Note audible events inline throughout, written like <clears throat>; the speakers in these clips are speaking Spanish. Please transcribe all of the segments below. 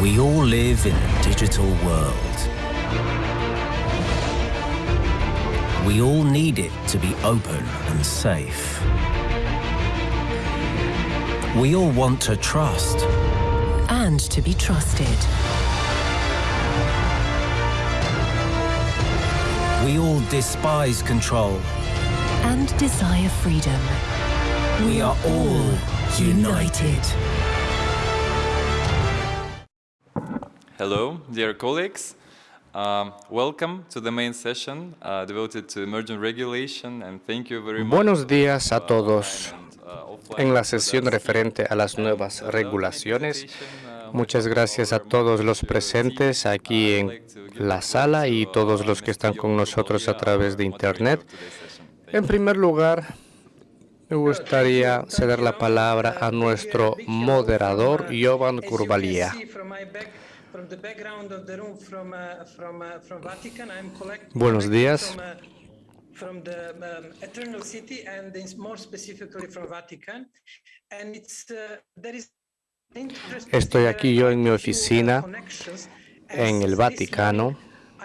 We all live in a digital world. We all need it to be open and safe. We all want to trust. and to be trusted. We all despise control. and desire freedom. We are all united. Hello, dear colleagues. Um, welcome to the main session uh, devoted to emergent regulation and thank you very much. Buenos días a todos. uh, En la sesión referente a las nuevas regulaciones, muchas gracias a todos los presentes aquí en la sala y todos los que están con nosotros a través de Internet. En primer lugar, me gustaría ceder la palabra a nuestro moderador, Jovan Kurbalia. Buenos días. From the um, Eternal City and in- more specifically from Vatican. And it's, uh, there is Estoy uh, aquí yo en mi uh, oficina en el Vaticano.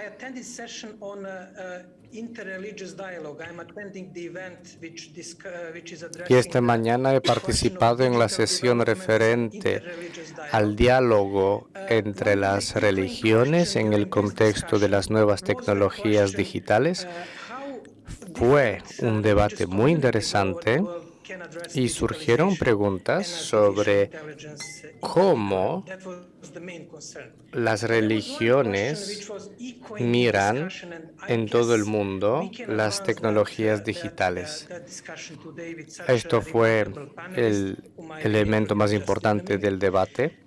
I attended session on uh, uh, interreligious dialogue. I'm attending the event which disc- uh, which is Y addressing esta the mañana he participado en la sesión referente al diálogo entre las religiones en el contexto de las nuevas tecnologías digitales. Fue un debate muy interesante y surgieron preguntas sobre cómo las religiones miran en todo el mundo las tecnologías digitales. Esto fue el elemento más importante del debate.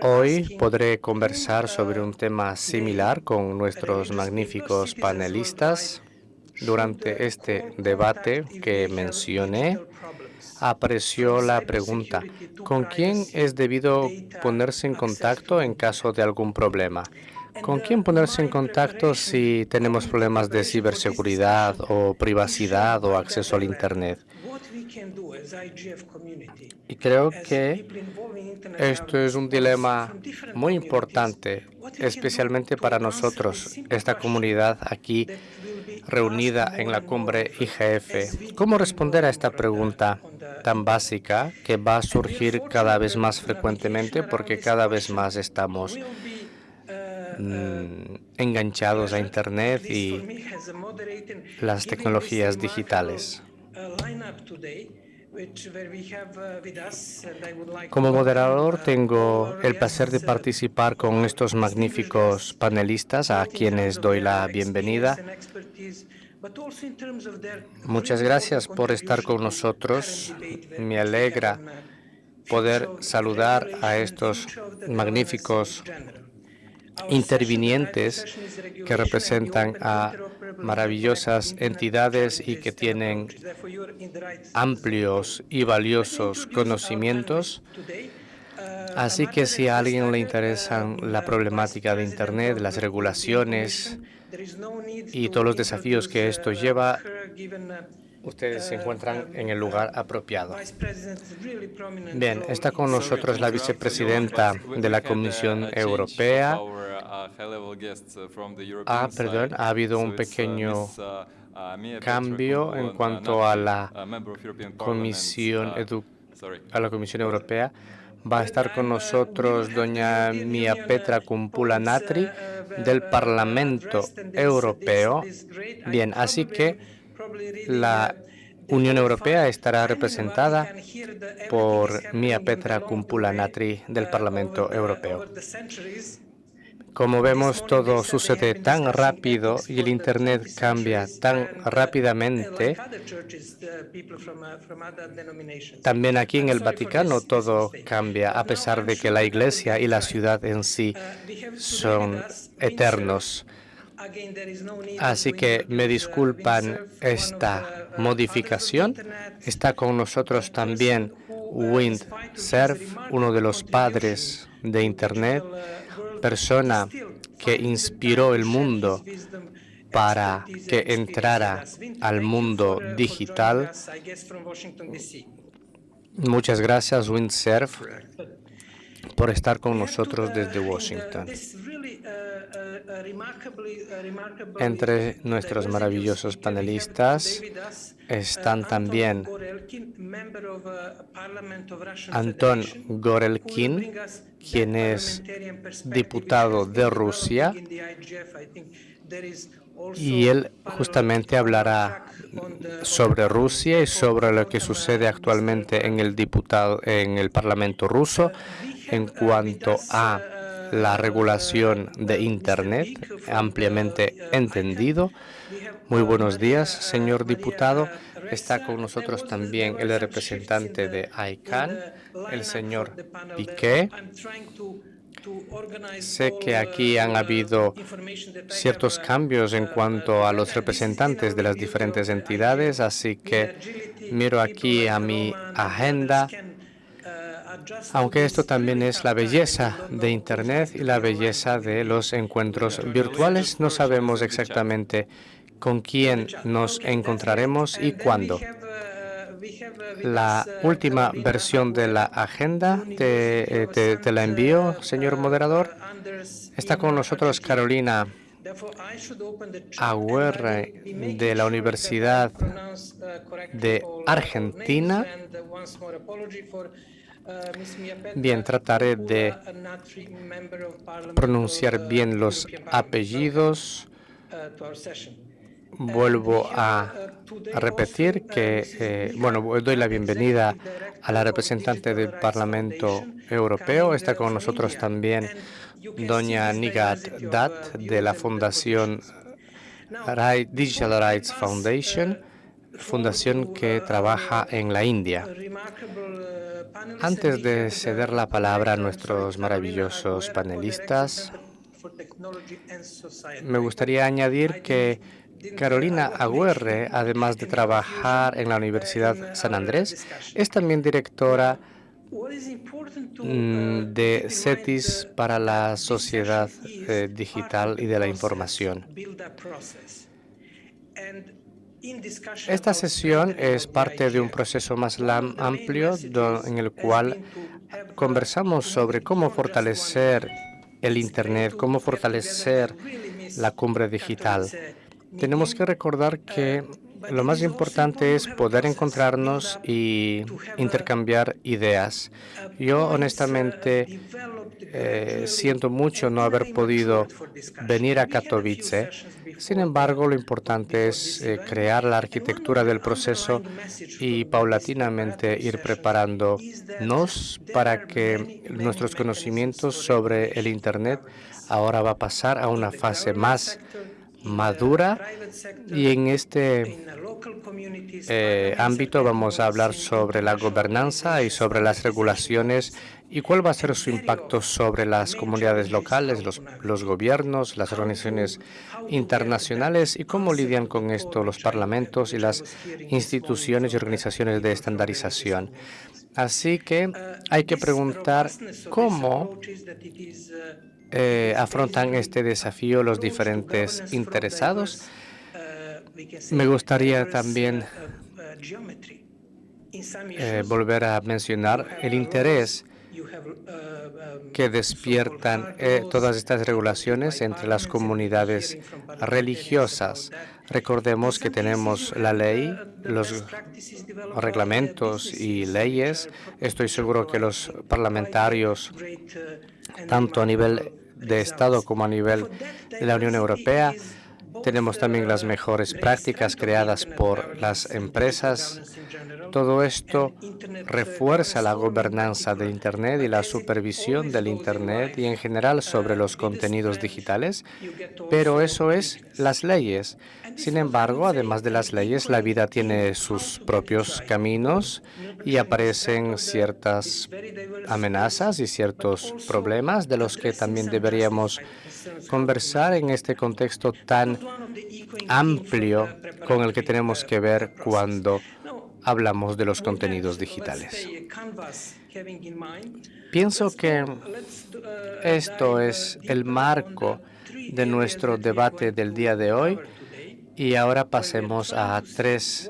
Hoy podré conversar sobre un tema similar con nuestros magníficos panelistas. Durante este debate que mencioné, apareció la pregunta, ¿con quién es debido ponerse en contacto en caso de algún problema? ¿Con quién ponerse en contacto si tenemos problemas de ciberseguridad o privacidad o acceso al Internet? Y creo que esto es un dilema muy importante, especialmente para nosotros, esta comunidad aquí reunida en la cumbre IGF. ¿Cómo responder a esta pregunta tan básica que va a surgir cada vez más frecuentemente porque cada vez más estamos mm, enganchados a Internet y las tecnologías digitales? Como moderador tengo el placer de participar con estos magníficos panelistas a quienes doy la bienvenida. Muchas gracias por estar con nosotros. Me alegra poder saludar a estos magníficos intervinientes que representan a maravillosas entidades y que tienen amplios y valiosos conocimientos. Así que si a alguien le interesan la problemática de Internet, las regulaciones y todos los desafíos que esto lleva, ustedes se encuentran en el lugar apropiado. Bien, está con nosotros la vicepresidenta de la Comisión Europea. Ah, perdón, ha habido un pequeño cambio en cuanto a la Comisión, Edu- a la Comisión Europea. Va a estar con nosotros doña Mia Petra Kumpula Natri del Parlamento Europeo. Bien, así que la Unión Europea estará representada por Mia Petra Kumpula Natri del Parlamento Europeo. Como vemos, todo sucede tan rápido y el Internet cambia tan rápidamente. También aquí en el Vaticano todo cambia, a pesar de que la Iglesia y la ciudad en sí son eternos. Así que me disculpan esta modificación. Está con nosotros también Wind Cerf, uno de los padres de Internet, persona que inspiró el mundo para que entrara al mundo digital. Muchas gracias, Windsurf. Por estar con nosotros desde Washington. Entre nuestros maravillosos panelistas están también Anton Gorelkin, quien es diputado de Rusia, y él justamente hablará sobre Rusia y sobre lo que sucede actualmente en el diputado en el Parlamento ruso en cuanto a la regulación de Internet, ampliamente entendido. Muy buenos días, señor diputado. Está con nosotros también el representante de ICANN, el señor Piqué. Sé que aquí han habido ciertos cambios en cuanto a los representantes de las diferentes entidades, así que miro aquí a mi agenda. aunque esto también es la belleza de Internet y la belleza de los encuentros virtuales, no sabemos exactamente con quién nos encontraremos y cuándo. La última versión de la agenda te, te, la envío, señor moderador. Está con nosotros Carolina Aguirre de la Universidad de Argentina. Bien, trataré de pronunciar bien los apellidos. Vuelvo a, repetir que, eh, bueno, doy la bienvenida a la representante del Parlamento Europeo. Está con nosotros también doña Nigat Dat de la Fundación Digital Rights Foundation, fundación que trabaja en la India. Antes de ceder la palabra a nuestros maravillosos panelistas, me gustaría añadir que Carolina Agüerre, además de trabajar en la Universidad San Andrés, es también directora mm, de CETIS para la sociedad eh, digital y de la información. Esta sesión es parte de un proceso más amplio en el cual conversamos sobre cómo fortalecer el Internet, cómo fortalecer la cumbre digital. Tenemos que recordar que lo más importante es poder encontrarnos y intercambiar ideas. Yo honestamente eh, siento mucho no haber podido venir a Katowice. Sin embargo, lo importante es eh, crear la arquitectura del proceso y paulatinamente ir preparándonos para que nuestros conocimientos sobre el Internet ahora va a pasar a una fase más madura y en este eh, ámbito vamos a hablar sobre la gobernanza y sobre las regulaciones y cuál va a ser su impacto sobre las comunidades locales, los, los gobiernos, las organizaciones internacionales y cómo lidian con esto los parlamentos y las instituciones y organizaciones de estandarización. Así que hay que preguntar cómo eh, afrontan este desafío los diferentes interesados. Me gustaría también eh, volver a mencionar el interés que despiertan eh, todas estas regulaciones entre las comunidades religiosas. Recordemos que tenemos la ley, los reglamentos y leyes. Estoy seguro que los parlamentarios, tanto a nivel de Estado como a nivel de la Unión Europea, tenemos también las mejores prácticas creadas por las empresas todo esto refuerza la gobernanza de Internet y la supervisión del Internet y en general sobre los contenidos digitales, pero eso es las leyes. Sin embargo, además de las leyes, la vida tiene sus propios caminos y aparecen ciertas amenazas y ciertos problemas de los que también deberíamos conversar en este contexto tan amplio con el que tenemos que ver cuando hablamos de los contenidos digitales. Pienso que esto es el marco de nuestro debate del día de hoy Y ahora pasemos a tres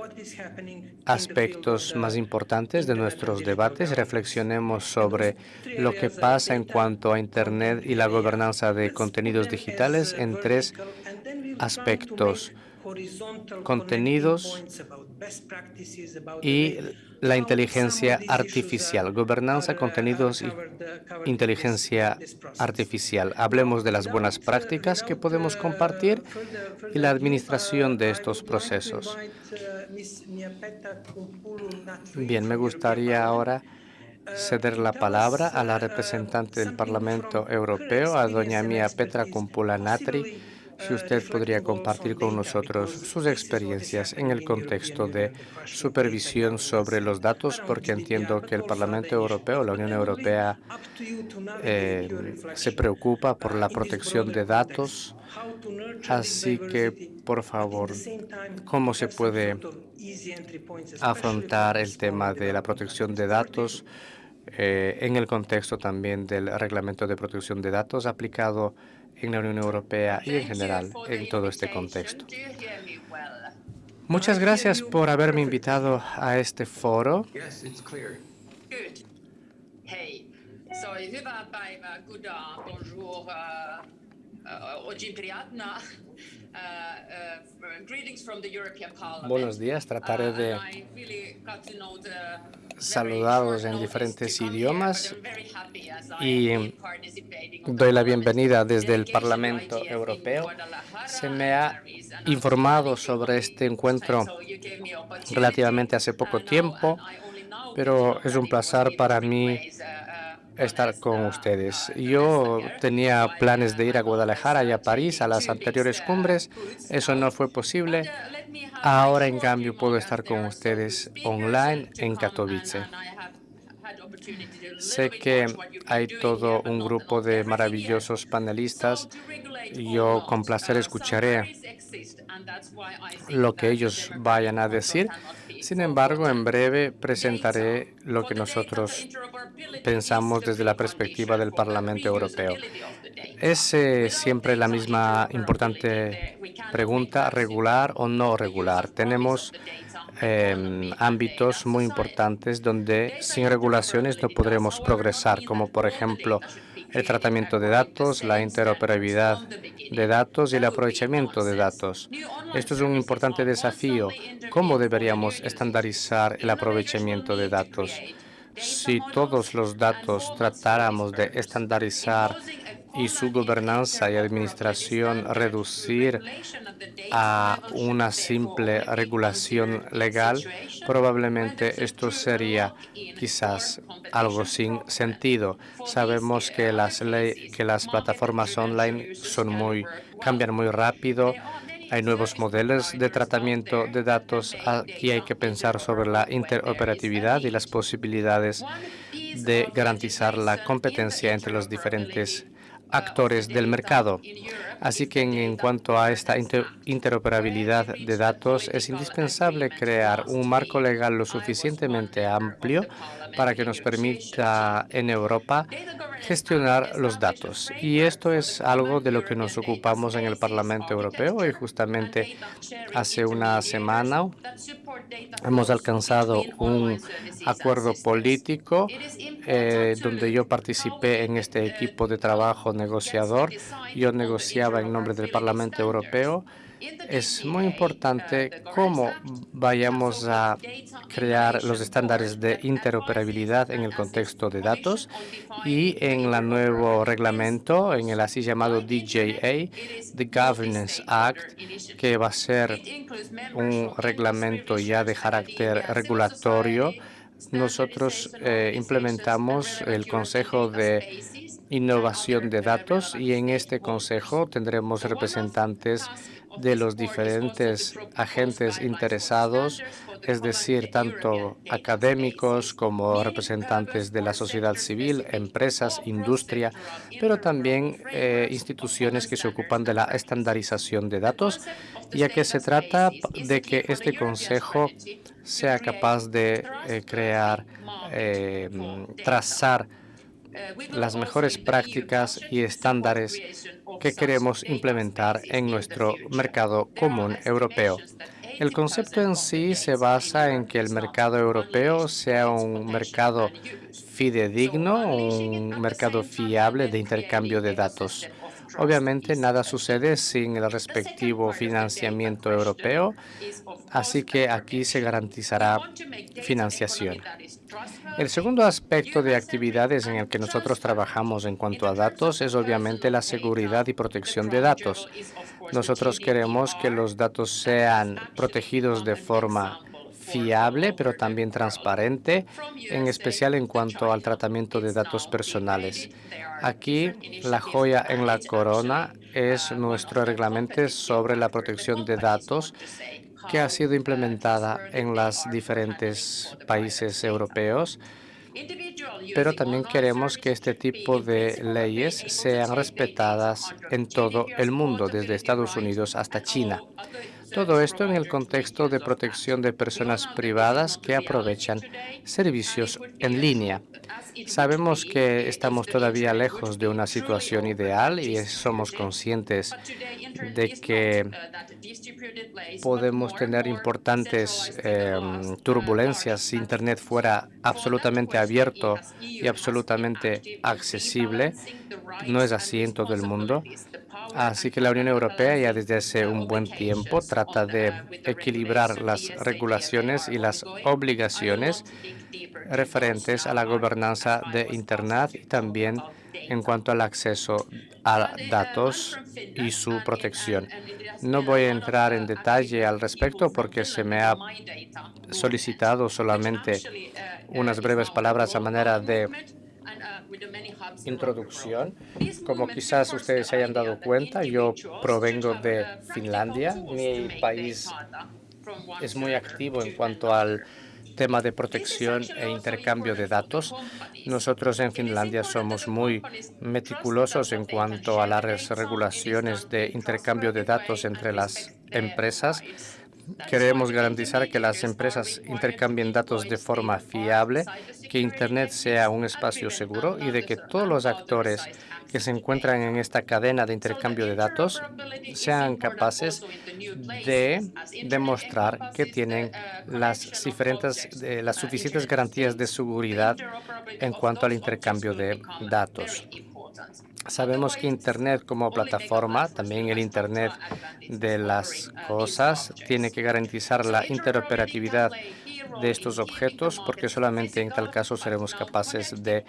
aspectos más importantes de nuestros debates. Reflexionemos sobre lo que pasa en cuanto a Internet y la gobernanza de contenidos digitales en tres aspectos contenidos y la inteligencia artificial, gobernanza, contenidos y inteligencia artificial. Hablemos de las buenas prácticas que podemos compartir y la administración de estos procesos. Bien, me gustaría ahora ceder la palabra a la representante del Parlamento Europeo, a doña Mia Petra Kumpula Natri, si usted podría compartir con nosotros sus experiencias en el contexto de supervisión sobre los datos, porque entiendo que el Parlamento Europeo, la Unión Europea, eh, se preocupa por la protección de datos. Así que, por favor, ¿cómo se puede afrontar el tema de la protección de datos eh, en el contexto también del Reglamento de Protección de Datos aplicado en la Unión Europea y en general en todo este contexto. Muchas gracias por haberme invitado a este foro. Buenos días, trataré de saludados en diferentes idiomas y doy la bienvenida desde el Parlamento Europeo. Se me ha informado sobre este encuentro relativamente hace poco tiempo, pero es un placer para mí estar con ustedes. Yo tenía planes de ir a Guadalajara y a París a las anteriores cumbres. Eso no fue posible. Ahora, en cambio, puedo estar con ustedes online en Katowice. Sé que hay todo un grupo de maravillosos panelistas. Yo con placer escucharé lo que ellos vayan a decir. Sin embargo, en breve presentaré lo que nosotros pensamos desde la perspectiva del Parlamento Europeo. Es eh, siempre la misma importante pregunta, regular o no regular. Tenemos em, ámbitos muy importantes donde sin regulaciones no podremos progresar, como por ejemplo el tratamiento de datos, la interoperabilidad de datos y el aprovechamiento de datos. Esto es un importante desafío. ¿Cómo deberíamos estandarizar el aprovechamiento de datos? Si todos los datos tratáramos de estandarizar y su gobernanza y administración reducir a una simple regulación legal, probablemente esto sería quizás algo sin sentido. Sabemos que las, que las plataformas online son muy, cambian muy rápido, hay nuevos modelos de tratamiento de datos. Aquí hay que pensar sobre la interoperatividad y las posibilidades de garantizar la competencia entre los diferentes actores del mercado. Así que en, cuanto a esta interoperabilidad de datos, es indispensable crear un marco legal lo suficientemente amplio para que nos permita en Europa gestionar los datos. Y esto es algo de lo que nos ocupamos en el Parlamento Europeo y justamente hace una semana hemos alcanzado un acuerdo político eh, donde yo participé en este equipo de trabajo negociador. Yo negociaba en nombre del Parlamento Europeo es muy importante cómo vayamos a crear los estándares de interoperabilidad en el contexto de datos y en el nuevo reglamento, en el así llamado DJA, The Governance Act, que va a ser un reglamento ya de carácter regulatorio. Nosotros eh, implementamos el Consejo de Innovación de Datos y en este consejo tendremos representantes de los diferentes agentes interesados, es decir, tanto académicos como representantes de la sociedad civil, empresas, industria, pero también eh, instituciones que se ocupan de la estandarización de datos, ya que se trata de que este consejo sea capaz de eh, crear, eh, trazar las mejores prácticas y estándares que queremos implementar en nuestro mercado común europeo. El concepto en sí se basa en que el mercado europeo sea un mercado fidedigno, un mercado fiable de intercambio de datos. Obviamente nada sucede sin el respectivo financiamiento europeo, así que aquí se garantizará financiación. El segundo aspecto de actividades en el que nosotros trabajamos en cuanto a datos es obviamente la seguridad y protección de datos. Nosotros queremos que los datos sean protegidos de forma fiable, pero también transparente, en especial en cuanto al tratamiento de datos personales. Aquí, la joya en la corona es nuestro reglamento sobre la protección de datos que ha sido implementada en los diferentes países europeos, pero también queremos que este tipo de leyes sean respetadas en todo el mundo, desde Estados Unidos hasta China. Todo esto en el contexto de protección de personas privadas que aprovechan servicios en línea. Sabemos que estamos todavía lejos de una situación ideal y somos conscientes de que podemos tener importantes em, turbulencias si Internet fuera absolutamente abierto y absolutamente accesible. No es así en todo el mundo. Así que la Unión Europea ya desde hace un buen tiempo trata de equilibrar las regulaciones y las obligaciones referentes a la gobernanza de Internet y también en cuanto al acceso a datos y su protección. No voy a entrar en detalle al respecto porque se me ha solicitado solamente unas breves palabras a manera de introducción. Como quizás ustedes se hayan dado cuenta, yo provengo de Finlandia. Mi país es muy activo en cuanto al tema de protección e intercambio de datos. Nosotros en Finlandia somos muy meticulosos en cuanto a las regulaciones de intercambio de datos entre las empresas Queremos garantizar que las empresas intercambien datos de forma fiable, que Internet sea un espacio seguro y de que todos los actores que se encuentran en esta cadena de intercambio de datos sean capaces de demostrar que tienen las, diferentes, eh, las suficientes garantías de seguridad en cuanto al intercambio de datos. Sabemos que Internet como plataforma, también el Internet de las cosas, tiene que garantizar la interoperatividad de estos objetos porque solamente en tal caso seremos capaces de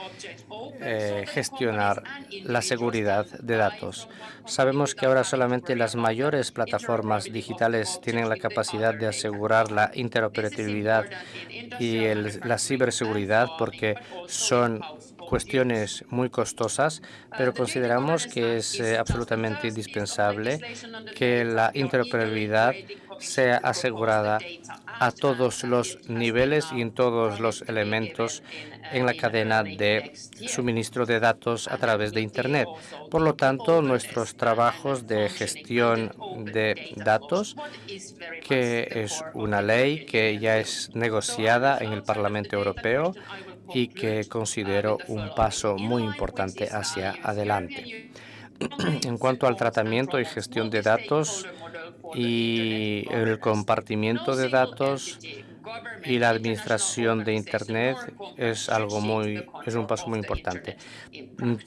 eh, gestionar la seguridad de datos. Sabemos que ahora solamente las mayores plataformas digitales tienen la capacidad de asegurar la interoperatividad y la ciberseguridad porque son cuestiones muy costosas, pero consideramos que es eh, absolutamente indispensable que la interoperabilidad sea asegurada a todos los niveles y en todos los elementos en la cadena de suministro de datos a través de Internet. Por lo tanto, nuestros trabajos de gestión de datos, que es una ley que ya es negociada en el Parlamento Europeo, y que considero un paso muy importante hacia adelante. <clears throat> En cuanto al tratamiento y gestión de datos y el compartimiento de datos, y la administración de Internet es algo muy, es un paso muy importante.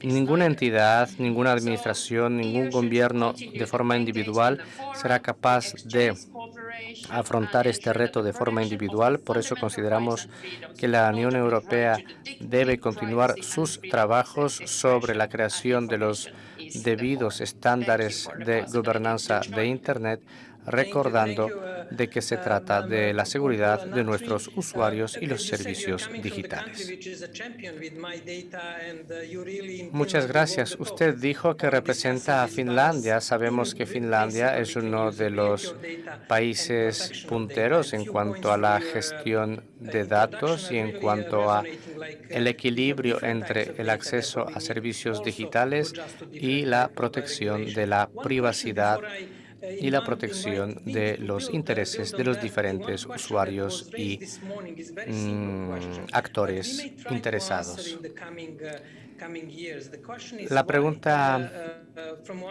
Ninguna entidad, ninguna administración, ningún gobierno de forma individual será capaz de afrontar este reto de forma individual. Por eso consideramos que la Unión Europea debe continuar sus trabajos sobre la creación de los debidos estándares de gobernanza de Internet recordando de que se trata de la seguridad de nuestros usuarios y los servicios digitales. Muchas gracias. Usted dijo que representa a Finlandia. Sabemos que Finlandia es uno de los países punteros en cuanto a la gestión de datos y en cuanto a el equilibrio entre el acceso a servicios digitales y la protección de la privacidad y la protección de los intereses de los diferentes usuarios y mm, actores interesados. La pregunta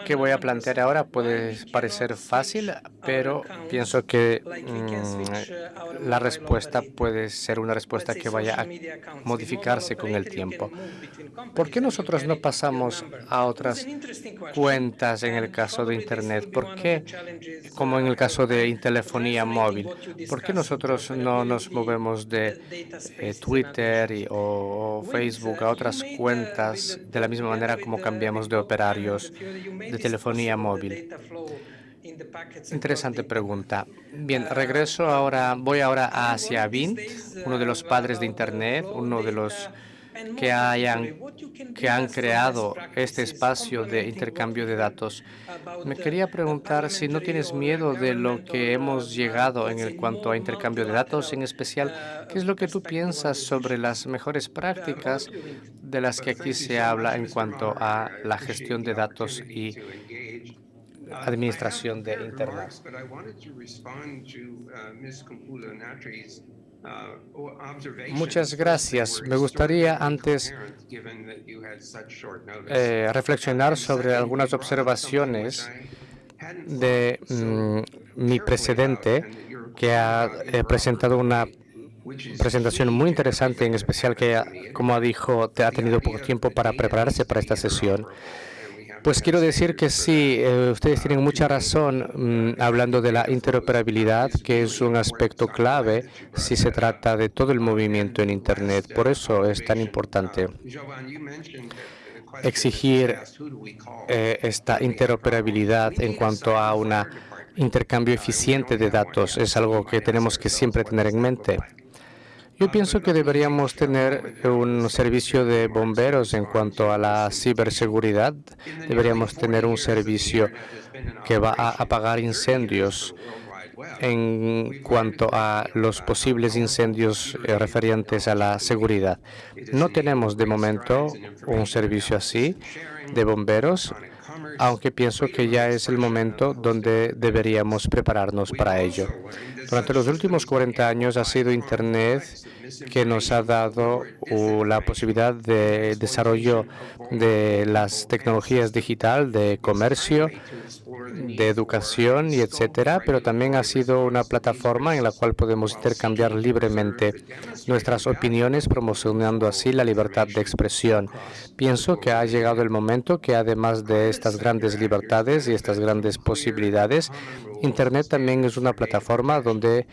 que voy a plantear ahora puede parecer fácil, pero pienso que mm, la respuesta puede ser una respuesta que vaya a modificarse con el tiempo. ¿Por qué nosotros no pasamos a otras cuentas en el caso de Internet? ¿Por qué, como en el caso de telefonía móvil, por qué nosotros no nos movemos de eh, Twitter o Facebook a otras cuentas de la misma manera como cambiamos de operarios de telefonía móvil? Interesante pregunta. Bien, regreso ahora, voy ahora hacia Vint, uno de los padres de Internet, uno de los que, hayan, que han creado este espacio de intercambio de datos. Me quería preguntar si no tienes miedo de lo que hemos llegado en cuanto a intercambio de datos, en especial, ¿qué es lo que tú piensas sobre las mejores prácticas de las que aquí se habla en cuanto a la gestión de datos y administración de Internet? Muchas gracias. Me gustaría antes eh, reflexionar sobre algunas observaciones de mm, mi precedente, que ha eh, presentado una presentación muy interesante, en especial que, como dijo, ha tenido poco tiempo para prepararse para esta sesión. Pues quiero decir que sí, eh, ustedes tienen mucha razón mm, hablando de la interoperabilidad, que es un aspecto clave si se trata de todo el movimiento en Internet. Por eso es tan importante exigir eh, esta interoperabilidad en cuanto a un intercambio eficiente de datos. Es algo que tenemos que siempre tener en mente. Yo pienso que deberíamos tener un servicio de bomberos en cuanto a la ciberseguridad. Deberíamos tener un servicio que va a apagar incendios en cuanto a los posibles incendios eh, referentes a la seguridad. No tenemos de momento un servicio así de bomberos, aunque pienso que ya es el momento donde deberíamos prepararnos para ello. Durante los últimos 40 años ha sido Internet que nos ha dado la posibilidad de desarrollo de las tecnologías digital, de comercio, de educación y etcétera, pero también ha sido una plataforma en la cual podemos intercambiar libremente nuestras opiniones, promocionando así la libertad de expresión. Pienso que ha llegado el momento que además de estas grandes libertades y estas grandes posibilidades, Internet también es una plataforma donde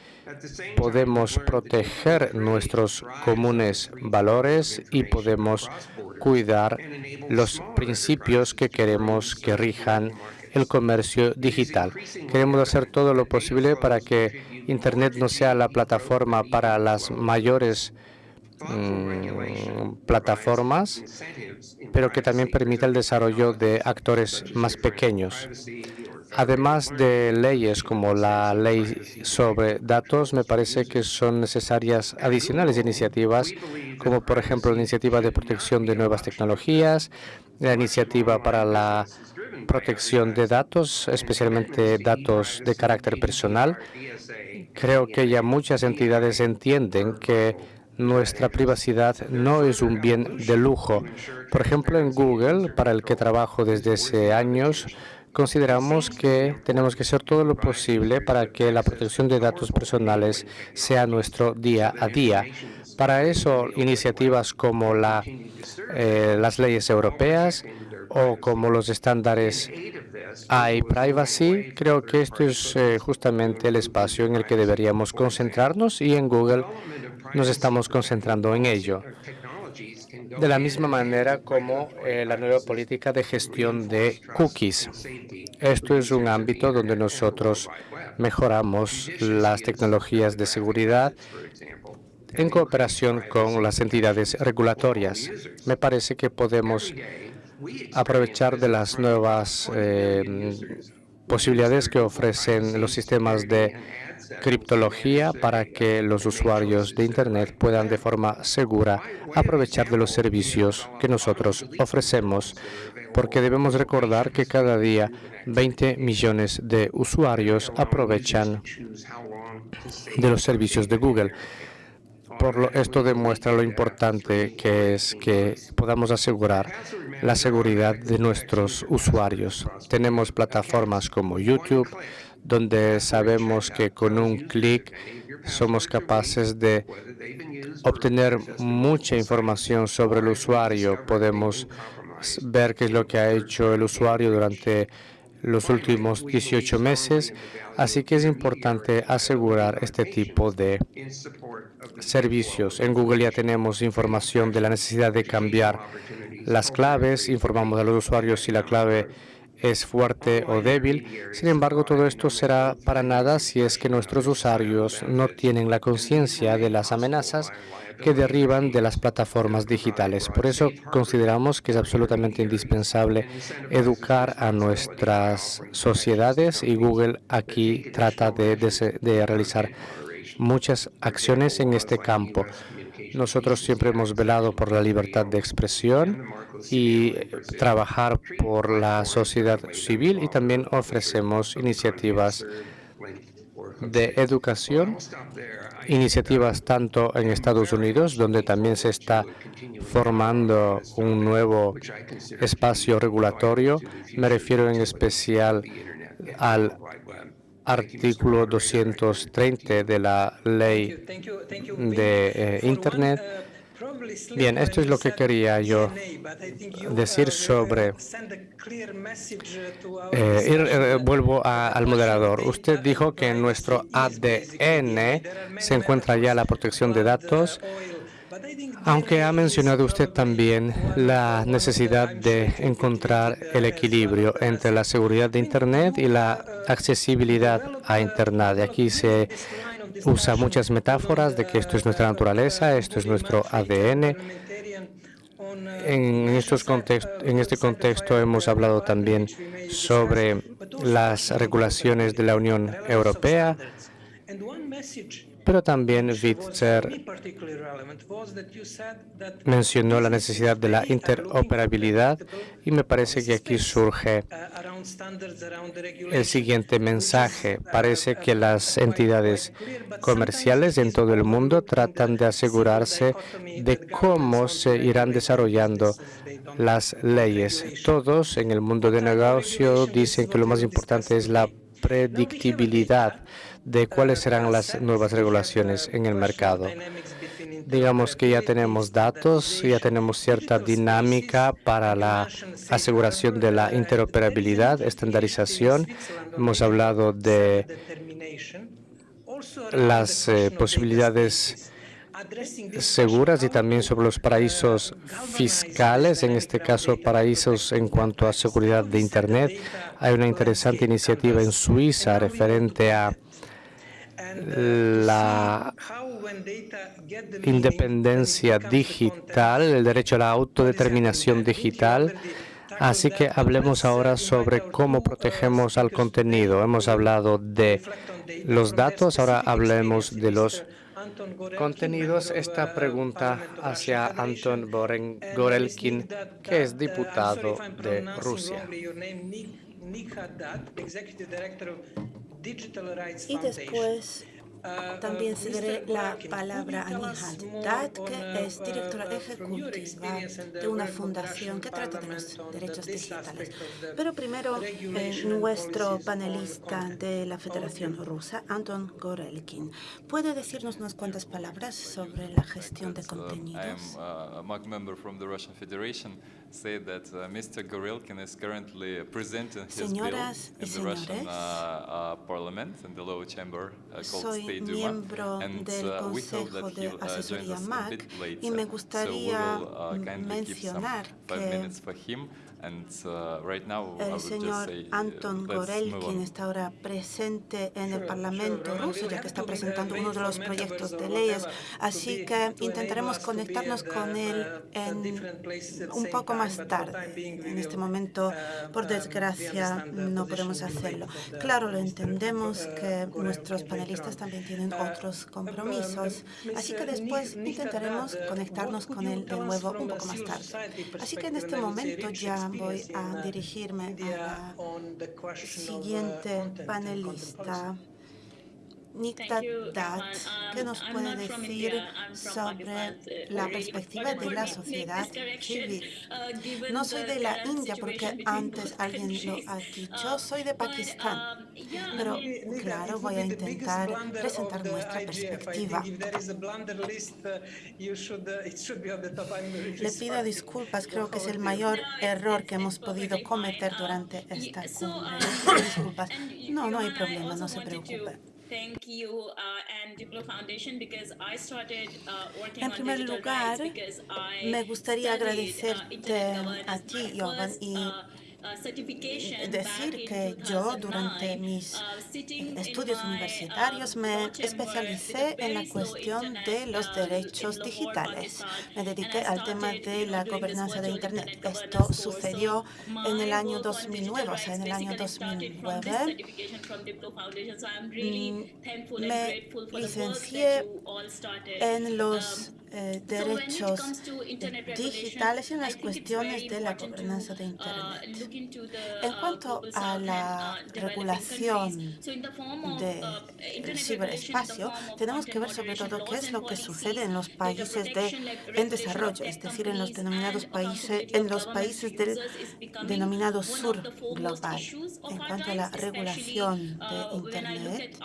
podemos proteger nuestros comunes valores y podemos cuidar los principios que queremos que rijan el comercio digital. Queremos hacer todo lo posible para que Internet no sea la plataforma para las mayores mm, plataformas, pero que también permita el desarrollo de actores más pequeños. Además de leyes como la ley sobre datos, me parece que son necesarias adicionales iniciativas, como por ejemplo la iniciativa de protección de nuevas tecnologías, la iniciativa para la protección de datos, especialmente datos de carácter personal. Creo que ya muchas entidades entienden que nuestra privacidad no es un bien de lujo. Por ejemplo, en Google, para el que trabajo desde hace años, consideramos que tenemos que hacer todo lo posible para que la protección de datos personales sea nuestro día a día. Para eso, iniciativas como eh, las leyes europeas o como los estándares iPrivacy, creo que esto es eh, justamente el espacio en el que deberíamos concentrarnos y en Google nos estamos concentrando en ello de la misma manera como eh, la nueva política de gestión de cookies. Esto es un ámbito donde nosotros mejoramos las tecnologías de seguridad en cooperación con las entidades regulatorias. Me parece que podemos aprovechar de las nuevas eh, posibilidades que ofrecen los sistemas de criptología para que los usuarios de Internet puedan de forma segura aprovechar de los servicios que nosotros ofrecemos, porque debemos recordar que cada día 20 millones de usuarios aprovechan de los servicios de Google. Esto demuestra lo importante que es que podamos asegurar la seguridad de nuestros usuarios. Tenemos plataformas como YouTube, donde sabemos que con un clic somos capaces de obtener mucha información sobre el usuario. Podemos ver qué es lo que ha hecho el usuario durante los últimos 18 meses, así que es importante asegurar este tipo de servicios. En Google ya tenemos información de la necesidad de cambiar las claves, informamos a los usuarios si la clave es fuerte o débil. Sin embargo, todo esto será para nada si es que nuestros usuarios no tienen la conciencia de las amenazas que derriban de las plataformas digitales. Por eso consideramos que es absolutamente indispensable educar a nuestras sociedades y Google aquí trata de, de realizar muchas acciones en este campo. Nosotros siempre hemos velado por la libertad de expresión y trabajar por la sociedad civil y también ofrecemos iniciativas de educación, iniciativas tanto en Estados Unidos, donde también se está formando un nuevo espacio regulatorio. Me refiero en especial al artículo 230 de la ley de eh, Internet. Bien, esto es lo que quería yo decir sobre... Eh, eh, vuelvo al moderador. Usted dijo que en nuestro ADN se encuentra ya la protección de datos aunque ha mencionado usted también la necesidad de encontrar el equilibrio entre la seguridad de Internet y la accesibilidad a Internet. Aquí se usa muchas metáforas de que esto es nuestra naturaleza, esto es nuestro ADN. En, estos en este contexto hemos hablado también sobre las regulaciones de la Unión Europea pero también Witzer mencionó la necesidad de la interoperabilidad y me parece que aquí surge el siguiente mensaje. Parece que las entidades comerciales en todo el mundo tratan de asegurarse de cómo se irán desarrollando las leyes. Todos en el mundo de negocio dicen que lo más importante es la predictibilidad de cuáles serán las nuevas regulaciones en el mercado. Digamos que ya tenemos datos, ya tenemos cierta dinámica para la aseguración de la interoperabilidad, estandarización. Hemos hablado de las eh, posibilidades seguras y también sobre los paraísos fiscales, en este caso paraísos en cuanto a seguridad de Internet. Hay una interesante iniciativa en Suiza referente a la independencia digital, el derecho a la autodeterminación digital. Así que hablemos ahora sobre cómo protegemos al contenido. Hemos hablado de los datos, ahora hablemos de los contenidos. Esta pregunta hacia Anton Gorelkin, que es diputado de Rusia. Y después uh, también cederé la palabra a Nihal Dad, que uh, es directora uh, ejecutiva de una fundación que trata de los derechos digitales. Pero primero, eh, nuestro panelista de la Federación Rusa, Anton Gorelkin, ¿puede decirnos unas cuantas palabras sobre la gestión de contenidos? Say that uh, Mr. Gorilkin is currently presenting his bill in the Russian uh, uh, parliament in the lower chamber uh, called State Duma, and uh, we hope that he'll uh, join us a bit later. So we will kindly keep some five minutes for him. Uh, el señor uh, Anton Gorel, quien está ahora presente en el Parlamento ruso, ya que está presentando uno de los proyectos de leyes, así que intentaremos conectarnos con él en un poco más tarde. En este momento, por desgracia, no podemos hacerlo. Claro, lo entendemos que nuestros panelistas también tienen otros compromisos, así que después intentaremos conectarnos con él de nuevo un poco más tarde. Así que en este momento ya voy a dirigirme a la siguiente panelista Nikta Dat, ¿qué nos puede decir sobre la perspectiva de la sociedad civil? No soy de la India porque antes alguien lo ha dicho, soy de Pakistán, pero claro, voy a intentar presentar nuestra perspectiva. Le pido disculpas, creo que es el mayor error que hemos podido cometer durante esta cumbre. <coughs> Disculpas. No, no hay problema, no se preocupe. En primer lugar, me gustaría uh, agradecerte a ti, Jovan, y uh, decir que yo durante mis estudios universitarios me especialicé en la cuestión de los derechos digitales. Me dediqué al tema de la gobernanza de Internet. Esto sucedió en el año 2009, o sea, en el año 2009. Mm, me licencié en los eh, derechos digitales y en las cuestiones de la gobernanza de Internet. En cuanto a la regulación del ciberespacio, tenemos que ver sobre todo qué es lo que sucede en los países de, en desarrollo, es decir, en los denominados países, en los países del denominado sur global. En cuanto a la regulación de Internet,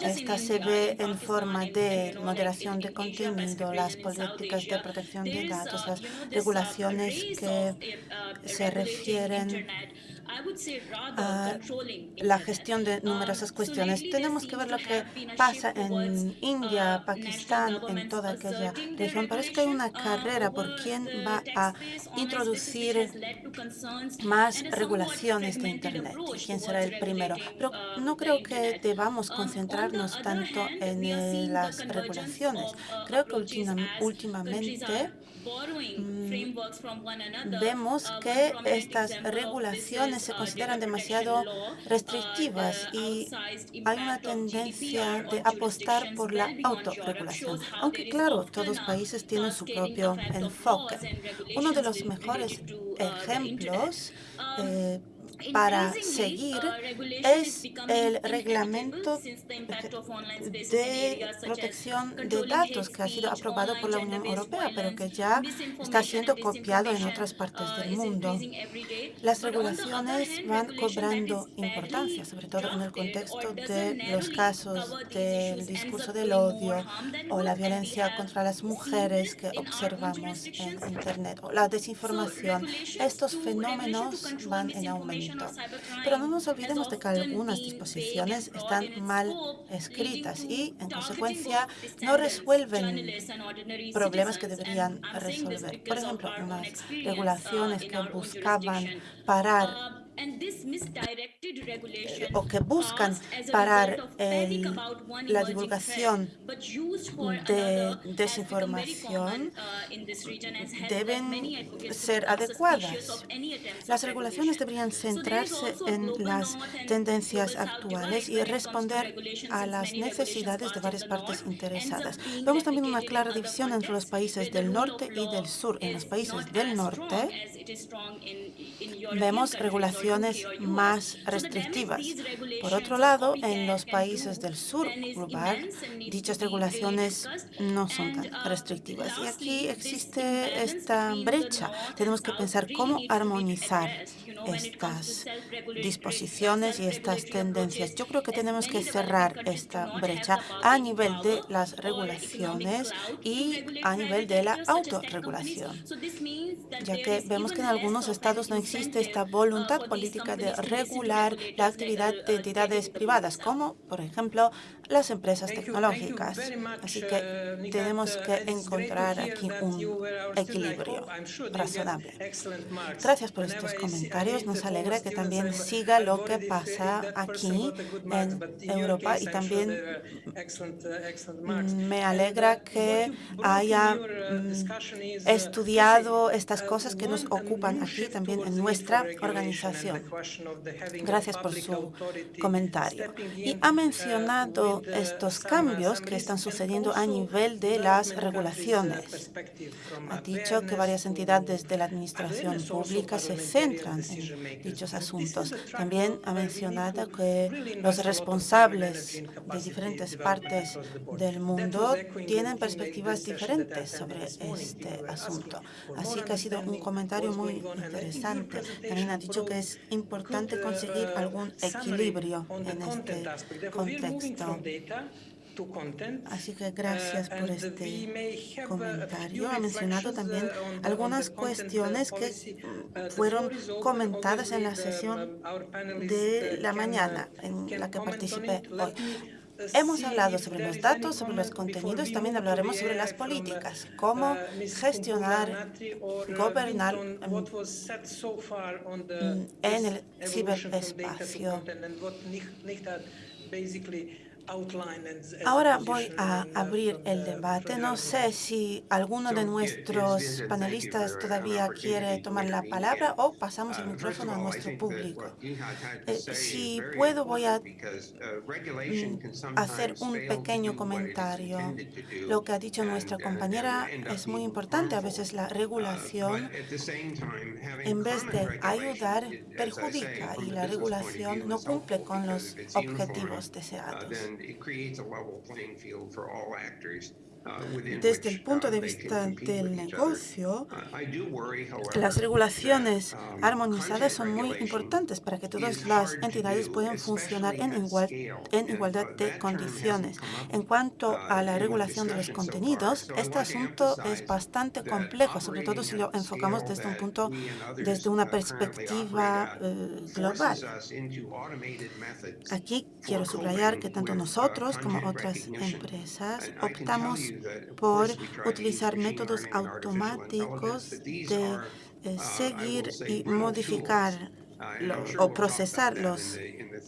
esta se ve en forma de moderación de contenido, las políticas de protección de datos, las regulaciones que se refieren a la gestión de numerosas cuestiones. Tenemos que ver lo que pasa en India, Pakistán, en toda aquella región. Parece que hay una carrera por quién va a introducir más regulaciones de Internet, quién será el primero. Pero no creo que debamos concentrarnos tanto en las regulaciones. Creo que últimamente Mm, vemos que estas regulaciones se consideran demasiado restrictivas y hay una tendencia de apostar por la autorregulación. Aunque claro, todos los países tienen su propio enfoque. Uno de los mejores ejemplos eh, para seguir es el reglamento de protección de datos que ha sido aprobado por la Unión Europea, pero que ya está siendo copiado en otras partes del mundo. Las regulaciones van cobrando importancia, sobre todo en el contexto de los casos del discurso del odio o la violencia contra las mujeres que observamos en Internet o la desinformación. Estos fenómenos van en aumento. Pero no nos olvidemos de que algunas disposiciones están mal escritas y, en consecuencia, no resuelven problemas que deberían resolver. Por ejemplo, unas regulaciones que buscaban parar o que buscan parar la divulgación de desinformación deben ser adecuadas. Las regulaciones deberían centrarse en las tendencias actuales y responder a las necesidades de varias partes interesadas. Vemos también una clara división entre los países del norte y del sur. En los países del norte vemos regulaciones más restrictivas. Por otro lado, en los países del sur global, dichas regulaciones no son tan restrictivas. Y aquí existe esta brecha. Tenemos que pensar cómo armonizar estas disposiciones y estas tendencias. Yo creo que tenemos que cerrar esta brecha a nivel de las regulaciones y a nivel de la autorregulación, ya que vemos que en algunos estados no existe esta voluntad política de regular la actividad de entidades privadas, como, por ejemplo, las empresas tecnológicas. Así que tenemos que encontrar aquí un equilibrio razonable. Gracias por estos comentarios. Nos alegra que también siga lo que pasa aquí en Europa y también me alegra que haya mm, estudiado estas cosas que nos ocupan aquí también en nuestra organización. Gracias por su comentario. Y ha mencionado estos cambios que están sucediendo a nivel de las regulaciones. Ha dicho que varias entidades de la administración pública se centran en dichos asuntos. También ha mencionado que los responsables de diferentes partes del mundo tienen perspectivas diferentes sobre este asunto. Así que ha sido un comentario muy interesante. También ha dicho que es importante conseguir algún equilibrio en este contexto. Así que gracias por este comentario. Ha mencionado también algunas cuestiones que fueron comentadas en la sesión de la mañana en la que participé hoy. Hemos hablado sobre los datos, sobre los contenidos, también hablaremos sobre las políticas, cómo gestionar, gobernar en el ciberespacio. Ahora voy a abrir el debate. No sé si alguno de nuestros panelistas todavía quiere tomar la palabra o pasamos el micrófono a nuestro público. Eh, si puedo, voy a mm, hacer un pequeño comentario. Lo que ha dicho nuestra compañera es muy importante. A veces la regulación, en vez de ayudar, perjudica y la regulación no cumple con los objetivos deseados. and it creates a level playing field for all actors. Desde el punto de vista del negocio, las regulaciones um, armonizadas son muy importantes para que todas las entidades puedan funcionar en, en igualdad de uh, condiciones. En cuanto a la uh, regulación de los contenidos, este asunto es bastante complejo, sobre todo si lo enfocamos desde un punto, desde una perspectiva eh, global. Aquí quiero subrayar que tanto nosotros uh, como otras empresas optamos por utilizar métodos automáticos de eh, seguir y modificar o procesar los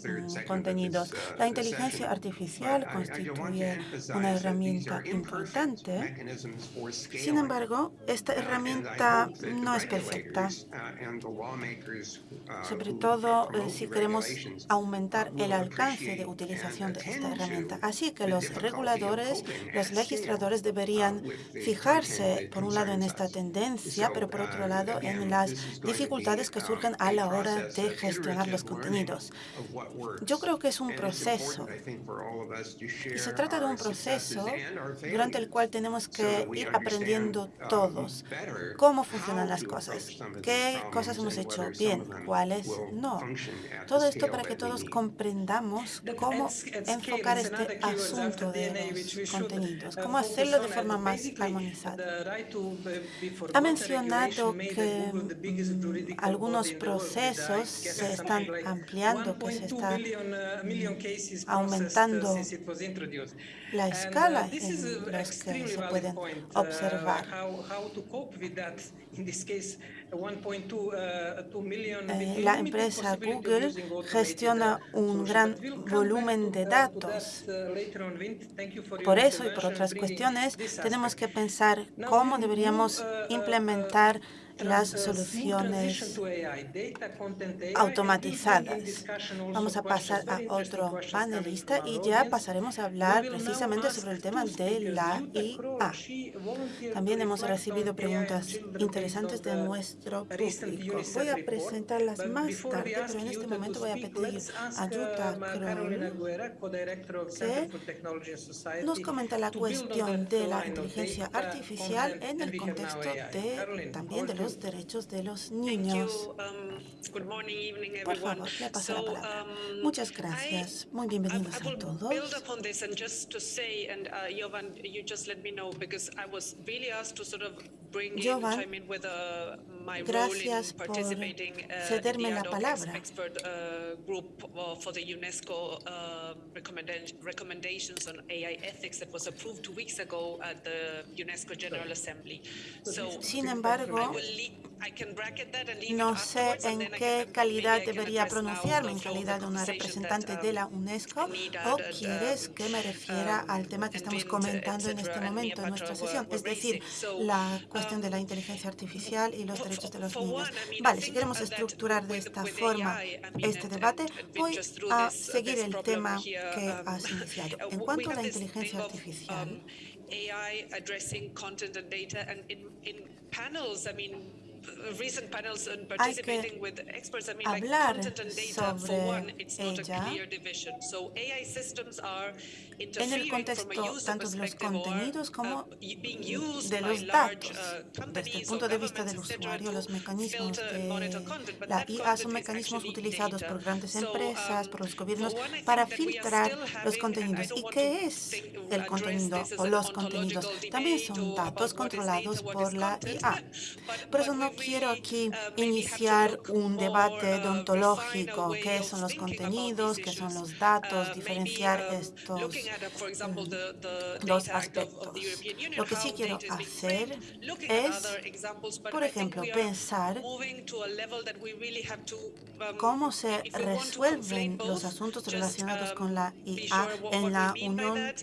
mm, contenidos. La inteligencia artificial constituye una herramienta importante. Sin embargo, esta herramienta no es perfecta, sobre todo eh, si queremos aumentar el alcance de utilización de esta herramienta. Así que los reguladores, los legisladores deberían fijarse, por un lado, en esta tendencia, pero por otro lado, en las dificultades que surgen a la hora de gestionar los contenidos. Yo creo que es un proceso y se trata de un proceso durante el cual tenemos que ir aprendiendo todos cómo funcionan las cosas, qué cosas hemos hecho bien, cuáles no. Todo esto para que todos comprendamos cómo enfocar este asunto de los contenidos, cómo hacerlo de forma más armonizada. Ha mencionado que algunos procesos se están ampliando, que se está aumentando la escala en las que se pueden observar. La empresa Google gestiona un gran volumen de datos. Por eso y por otras cuestiones tenemos que pensar cómo deberíamos implementar las soluciones automatizadas. Vamos a pasar a otro panelista y ya pasaremos a hablar precisamente sobre el tema de la IA. También hemos recibido preguntas interesantes de nuestro público. Voy a presentarlas más tarde, pero en este momento voy a pedir a Jutta Kroll que nos comenta la cuestión de la inteligencia artificial en el contexto de, también de los derechos de los niños. Por favor, le paso la palabra. Muchas gracias. Muy bienvenidos a todos. Jovan, gracias por cederme la palabra. recommendations on AI ethics that was approved two weeks ago at the UNESCO General Assembly. Sin embargo, No sé en qué calidad debería pronunciarme, en calidad de una representante de la UNESCO, o quieres que me refiera al tema que estamos comentando en este momento en nuestra sesión, es decir, la cuestión de la inteligencia artificial y los derechos de los niños. Vale, si queremos estructurar de esta forma este debate, voy a seguir el tema que has iniciado. <laughs> En cuanto a la inteligencia artificial, AI addressing content and data en el contexto tanto de los contenidos como uh, de los datos. Uh, Desde el punto de vista del usuario, los mecanismos de la IA son mecanismos utilizados por grandes empresas, por los um, gobiernos, para filtrar los contenidos. ¿Y qué es el contenido o los contenidos? También son datos controlados por la IA. Por eso no quiero aquí uh, iniciar un debate deontológico, qué son los contenidos, qué son los datos, diferenciar estos dos aspectos. Lo que sí quiero hacer es, por ejemplo, pensar um, cómo se resuelven los asuntos relacionados um, con la IA en la Unión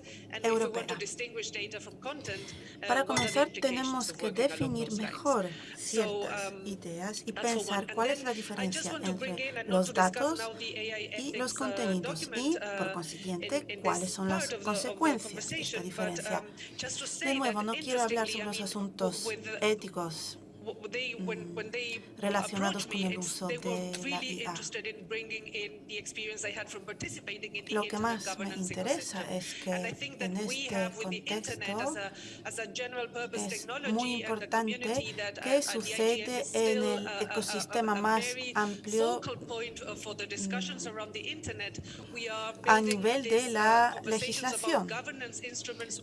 Europea. Para uh, comenzar, tenemos que definir mejor ciertas um, ideas y pensar cuál es la diferencia entre los datos y los contenidos y, por uh, consiguiente, cuáles son las consecuencias de esta diferencia. De nuevo, no quiero hablar sobre los asuntos éticos. Relacionados con el uso de la IA. Lo que más me interesa es que en este contexto es muy importante que sucede en el ecosistema más amplio a nivel de la legislación.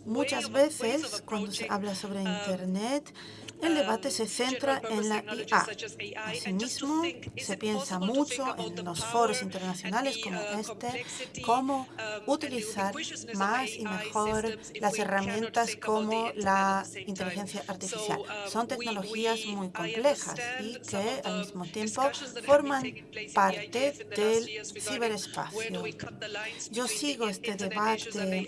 Muchas veces, cuando se habla sobre Internet, el debate se centra en la IA. Asimismo, se piensa mucho en los foros internacionales como este, cómo utilizar más y mejor las herramientas como la inteligencia artificial. Son tecnologías muy complejas y que al mismo tiempo forman parte del ciberespacio. Yo sigo este debate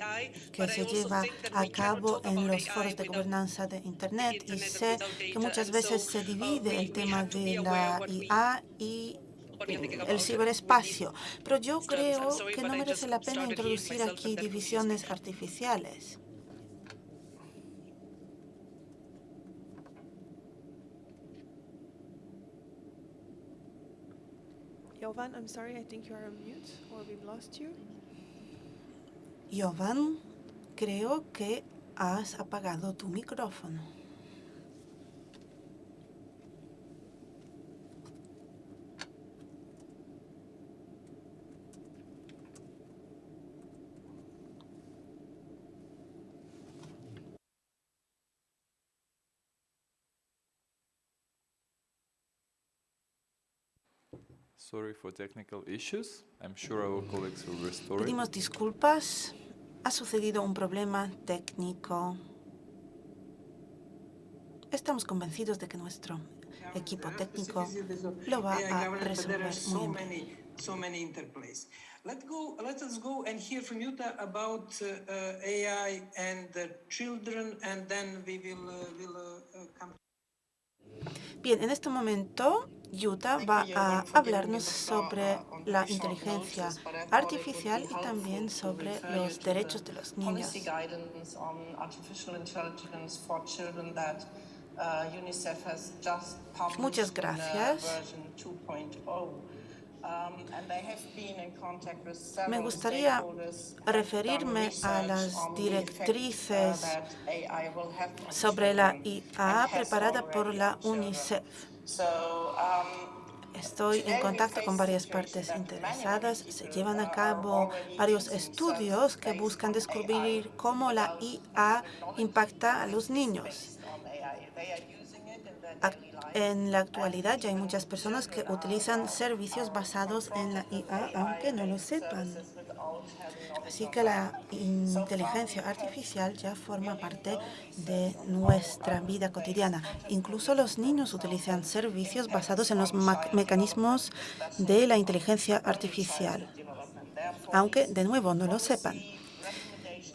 que se lleva a cabo en los foros de gobernanza de Internet y sé que muchas veces se divide el tema de la IA y el ciberespacio, pero yo creo que no merece la pena introducir aquí divisiones artificiales. Jovan, I'm sorry, I think you are on mute or we've lost you. Jovan, creo que has apagado tu micrófono. Pedimos disculpas. Ha sucedido un problema técnico. Estamos convencidos de que nuestro equipo técnico lo va a resolver muy bien. Let go, let us go and hear from Yuta about uh, uh, AI and the children, and then we will, uh, will uh, come. Bien, en este momento Yuta va a hablarnos sobre la inteligencia artificial y también sobre los derechos de los niños. Muchas gracias. Me gustaría referirme a las directrices sobre la IA preparada por la UNICEF. Estoy en contacto con varias partes interesadas. Se llevan a cabo varios estudios que buscan descubrir cómo la IA impacta a los niños. En la actualidad ya hay muchas personas que utilizan servicios basados en la IA, aunque no lo sepan. Así que la inteligencia artificial ya forma parte de nuestra vida cotidiana. Incluso los niños utilizan servicios basados en los mecanismos de la inteligencia artificial, aunque de nuevo no lo sepan.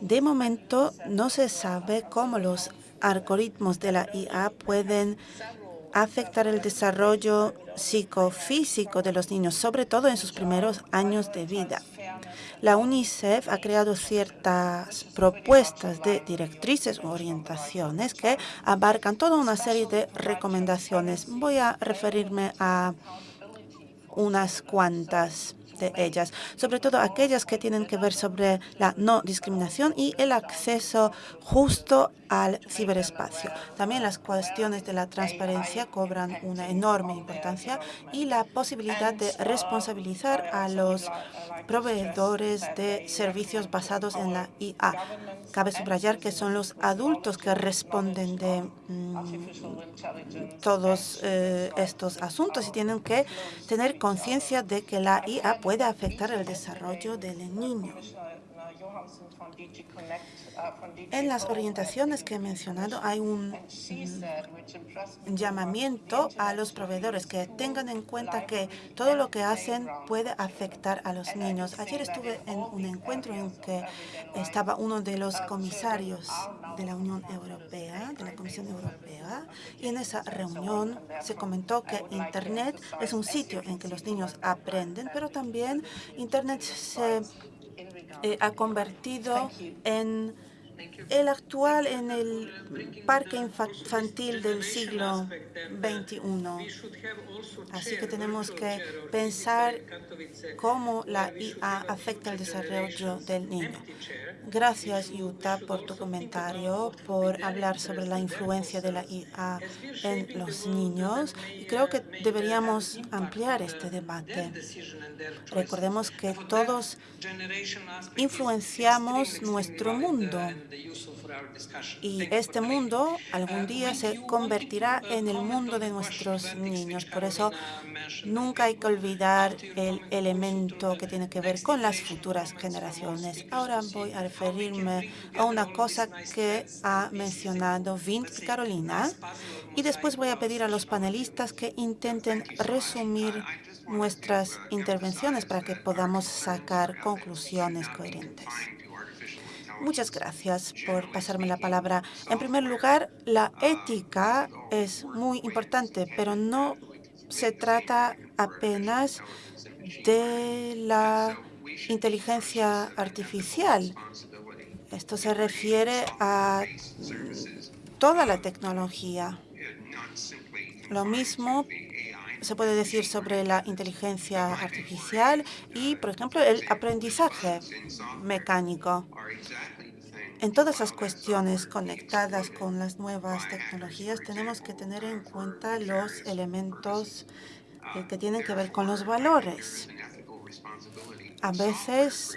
De momento no se sabe cómo los algoritmos de la IA pueden afectar el desarrollo psicofísico de los niños, sobre todo en sus primeros años de vida. La UNICEF ha creado ciertas propuestas de directrices o orientaciones que abarcan toda una serie de recomendaciones. Voy a referirme a unas cuantas de ellas, sobre todo aquellas que tienen que ver sobre la no discriminación y el acceso justo al ciberespacio. También las cuestiones de la transparencia cobran una enorme importancia y la posibilidad de responsabilizar a los proveedores de servicios basados en la IA. Cabe subrayar que son los adultos que responden de mm, todos eh, estos asuntos y tienen que tener conciencia de que la IA puede afectar el desarrollo del niño. En las orientaciones que he mencionado hay un mm, llamamiento a los proveedores que tengan en cuenta que todo lo que hacen puede afectar a los niños. Ayer estuve en un encuentro en que estaba uno de los comisarios de la Unión Europea, de la Comisión Europea, y en esa reunión se comentó que Internet es un sitio en que los niños aprenden, pero también Internet se eh, ha convertido en el actual en el parque infantil del siglo XXI. Así que tenemos que pensar cómo la IA afecta el desarrollo del niño. Gracias, Yuta, por tu comentario, por hablar sobre la influencia de la IA en los niños. Y creo que deberíamos ampliar este debate. Recordemos que todos influenciamos nuestro mundo y este mundo algún día se convertirá en el mundo de nuestros niños. Por eso nunca hay que olvidar el elemento que tiene que ver con las futuras generaciones. Ahora voy a referirme a una cosa que ha mencionado Vint y Carolina y después voy a pedir a los panelistas que intenten resumir nuestras intervenciones para que podamos sacar conclusiones coherentes. Muchas gracias por pasarme la palabra. En primer lugar, la ética es muy importante, pero no se trata apenas de la inteligencia artificial. Esto se refiere a toda la tecnología. Lo mismo se puede decir sobre la inteligencia artificial y, por ejemplo, el aprendizaje mecánico. En todas las cuestiones conectadas con las nuevas tecnologías tenemos que tener en cuenta los elementos eh, que tienen que ver con los valores. A veces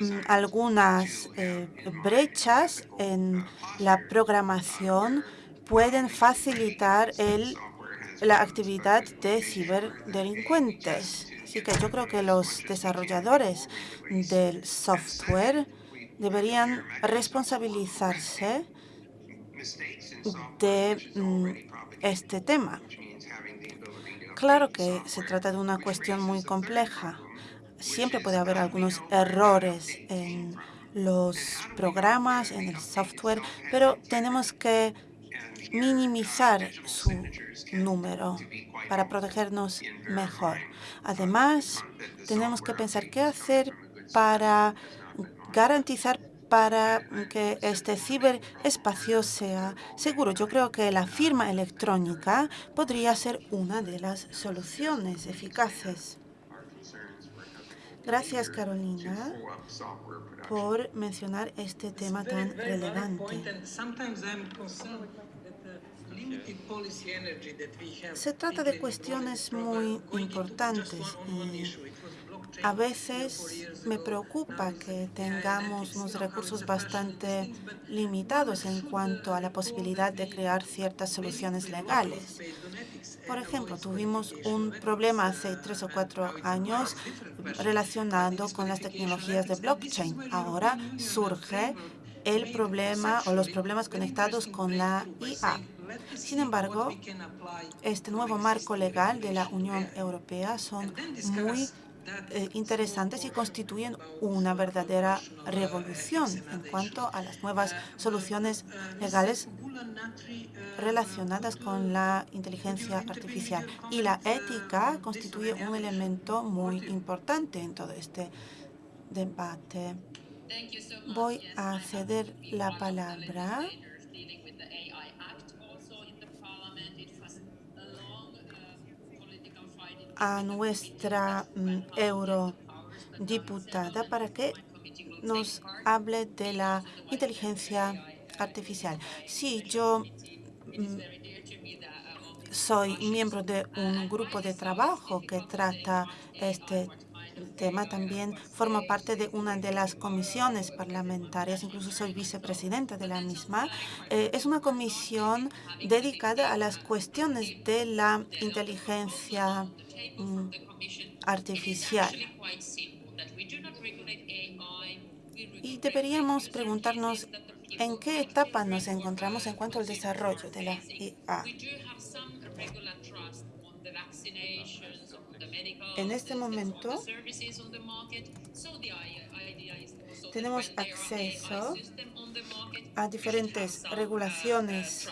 mm, algunas eh, brechas en la programación pueden facilitar el, la actividad de ciberdelincuentes. Así que yo creo que los desarrolladores del software deberían responsabilizarse de mm, este tema. Claro que se trata de una cuestión muy compleja. Siempre puede haber algunos errores en los programas, en el software, pero tenemos que minimizar su número para protegernos mejor. Además, tenemos que pensar qué hacer para garantizar para que este ciberespacio sea seguro. Yo creo que la firma electrónica podría ser una de las soluciones eficaces. Gracias, Carolina, por mencionar este tema tan relevante. Se trata de cuestiones muy importantes A veces me preocupa que tengamos unos recursos bastante limitados en cuanto a la posibilidad de crear ciertas soluciones legales. Por ejemplo, tuvimos un problema hace tres o cuatro años relacionado con las tecnologías de blockchain. Ahora surge el problema o los problemas conectados con la IA. Sin embargo, este nuevo marco legal de la Unión Europea son muy eh, interesantes y constituyen una verdadera revolución en cuanto a las nuevas soluciones legales relacionadas con la inteligencia artificial. Y la ética constituye un elemento muy importante en todo este debate. Voy a ceder la palabra a nuestra mm, eurodiputada para que nos hable de la inteligencia artificial. Sí, yo mm, soy miembro de un grupo de trabajo que trata este tema. También formo parte de una de las comisiones parlamentarias, incluso soy vicepresidenta de la misma. Eh, es una comisión dedicada a las cuestiones de la inteligencia Mm, artificial. Y deberíamos preguntarnos en qué etapa nos encontramos en cuanto al desarrollo de la IA. En este momento tenemos acceso a diferentes regulaciones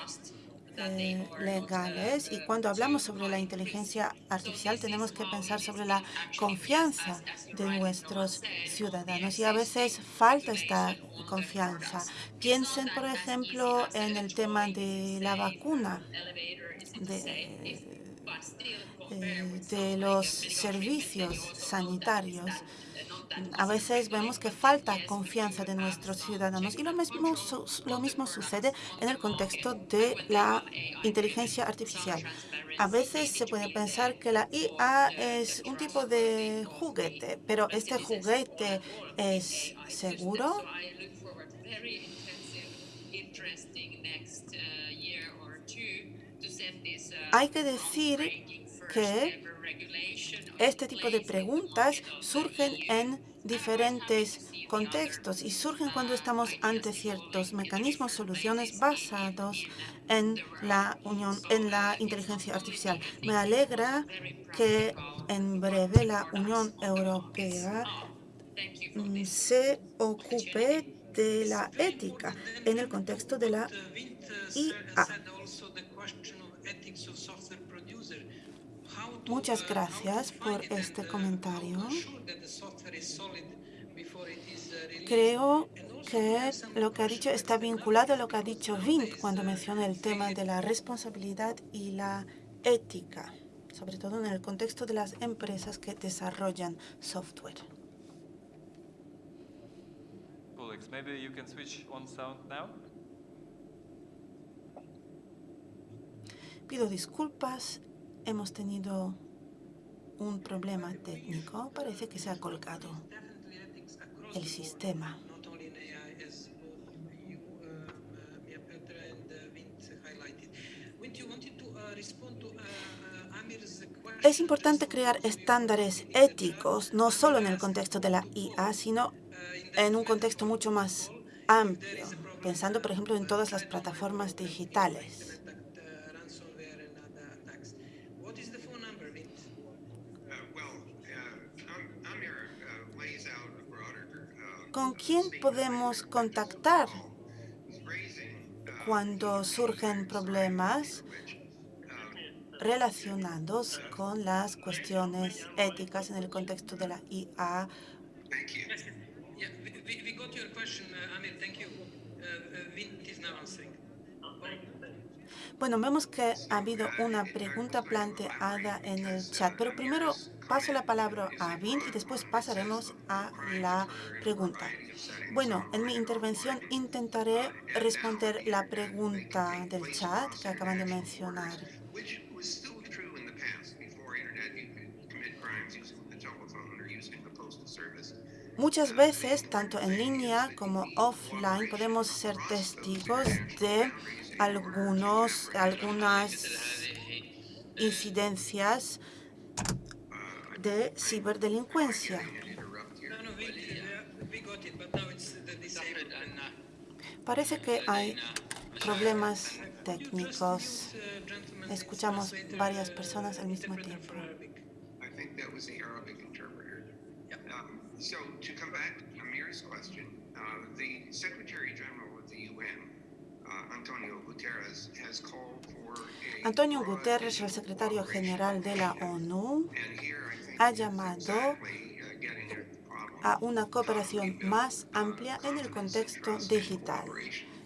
eh, legales. Y cuando hablamos sobre la inteligencia artificial tenemos que pensar sobre la confianza de nuestros ciudadanos. y a veces falta esta confianza. Piensen, por ejemplo, en el tema de la vacuna, de, de los servicios sanitarios a veces vemos que falta confianza de nuestros ciudadanos y lo mismo, lo mismo sucede en el contexto de la inteligencia artificial. A veces se puede pensar que la IA es un tipo de juguete, pero este juguete es seguro. Hay que decir que este tipo de preguntas surgen en diferentes contextos y surgen cuando estamos ante ciertos mecanismos, soluciones basados en la unión, en la inteligencia artificial. Me alegra que en breve la Unión Europea se ocupe de la ética en el contexto de la IA. Muchas gracias por este comentario. Creo que lo que ha dicho está vinculado a lo que ha dicho Vint cuando menciona el tema de la responsabilidad y la ética, sobre todo en el contexto de las empresas que desarrollan software. Pido disculpas Hemos tenido un problema técnico. Parece que se ha colgado el sistema. Es importante crear estándares éticos, no solo en el contexto de la IA, sino en un contexto mucho más amplio, pensando, por ejemplo, en todas las plataformas digitales. ¿Con quién podemos contactar cuando surgen problemas relacionados con las cuestiones éticas en el contexto de la IA? Bueno, vemos que ha habido una pregunta planteada en el chat, pero primero paso la palabra a Vint y después pasaremos a la pregunta. Bueno, en mi intervención intentaré responder la pregunta del chat que acaban de mencionar. Muchas veces, tanto en línea como offline, podemos ser testigos de algunos, algunas incidencias de ciberdelincuencia. Parece que hay problemas técnicos. Escuchamos varias personas al mismo tiempo. Antonio Guterres, Antonio Guterres, el secretario general de la ONU, ha llamado a una cooperación más amplia en el contexto digital.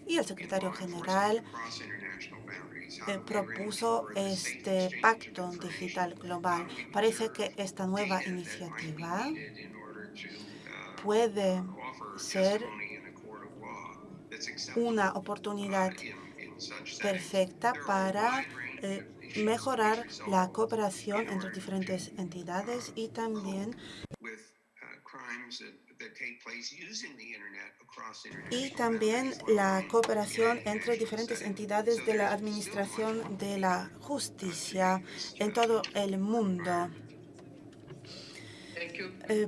Y el secretario general eh, propuso este pacto digital global. Parece que esta nueva iniciativa puede ser una oportunidad perfecta para eh, mejorar la cooperación entre diferentes entidades y también y también la cooperación entre diferentes entidades de la administración de la justicia en todo el mundo. Eh,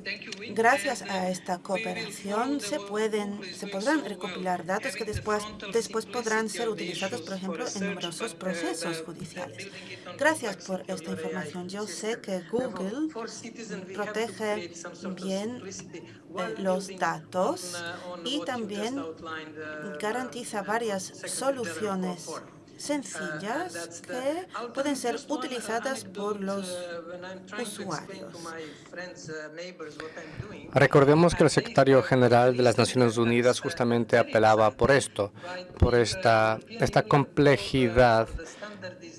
gracias a esta cooperación se, pueden, se podrán recopilar datos que después, después podrán ser utilizados, por ejemplo, en numerosos procesos judiciales. Gracias por esta información. Yo sé que Google protege bien eh, los datos y también garantiza varias soluciones sencillas que pueden ser utilizadas por los usuarios. Recordemos que el secretario general de las Naciones Unidas justamente apelaba por esto, por esta, esta complejidad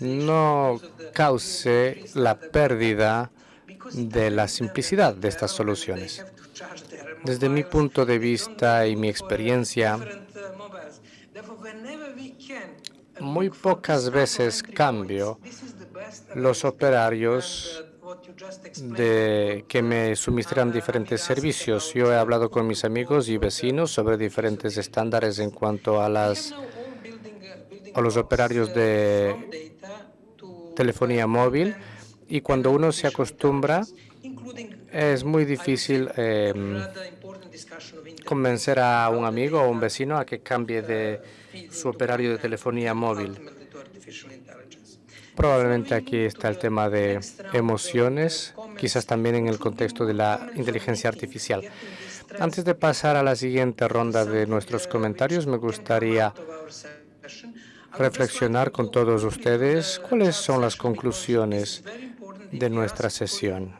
no cause la pérdida de la simplicidad de estas soluciones. Desde mi punto de vista y mi experiencia, muy pocas veces cambio los operarios de que me suministran diferentes servicios. Yo he hablado con mis amigos y vecinos sobre diferentes estándares en cuanto a las a los operarios de telefonía móvil y cuando uno se acostumbra es muy difícil em, convencer a un amigo o un vecino a que cambie de su operario de telefonía móvil. Probablemente aquí está el tema de emociones, quizás también en el contexto de la inteligencia artificial. Antes de pasar a la siguiente ronda de nuestros comentarios, me gustaría reflexionar con todos ustedes cuáles son las conclusiones de nuestra sesión.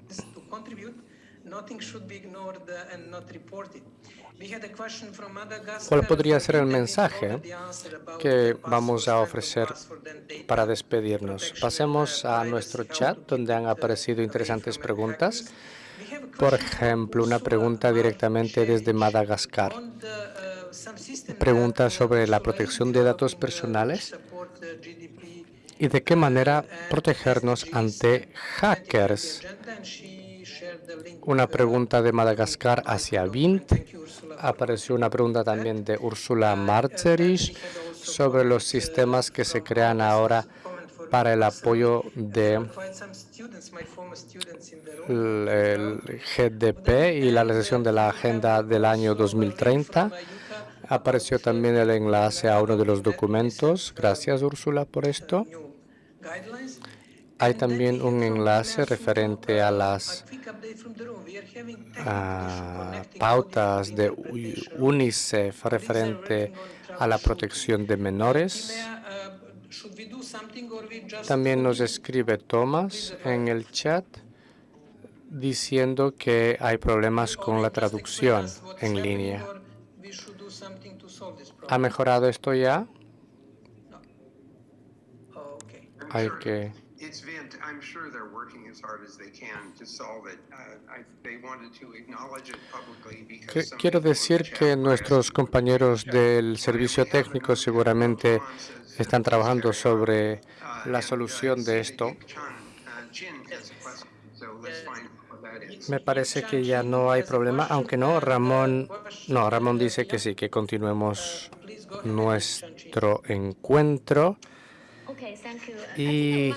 ¿Cuál podría ser el mensaje que vamos a ofrecer para despedirnos? Pasemos a nuestro chat, donde han aparecido interesantes preguntas. Por ejemplo, una pregunta directamente desde Madagascar. Pregunta sobre la protección de datos personales y de qué manera protegernos ante hackers. Una pregunta de Madagascar hacia Vint apareció una pregunta también de Úrsula Marcherich sobre los sistemas que se crean ahora para el apoyo del GDP y la realización de la Agenda del año 2030. Apareció también el enlace a uno de los documentos. Gracias, Úrsula, por esto. Hay también un enlace referente a las pautas de UNICEF referente a la protección de menores. También nos escribe Thomas en el chat diciendo que hay problemas con la traducción en línea. ¿Ha mejorado esto ya? Hay que Quiero decir que nuestros compañeros del servicio técnico seguramente están trabajando sobre uh, la solución de esto. Uh, Me parece que ya no hay problema, aunque no, Ramón, no, Ramón dice que sí, que continuemos nuestro encuentro y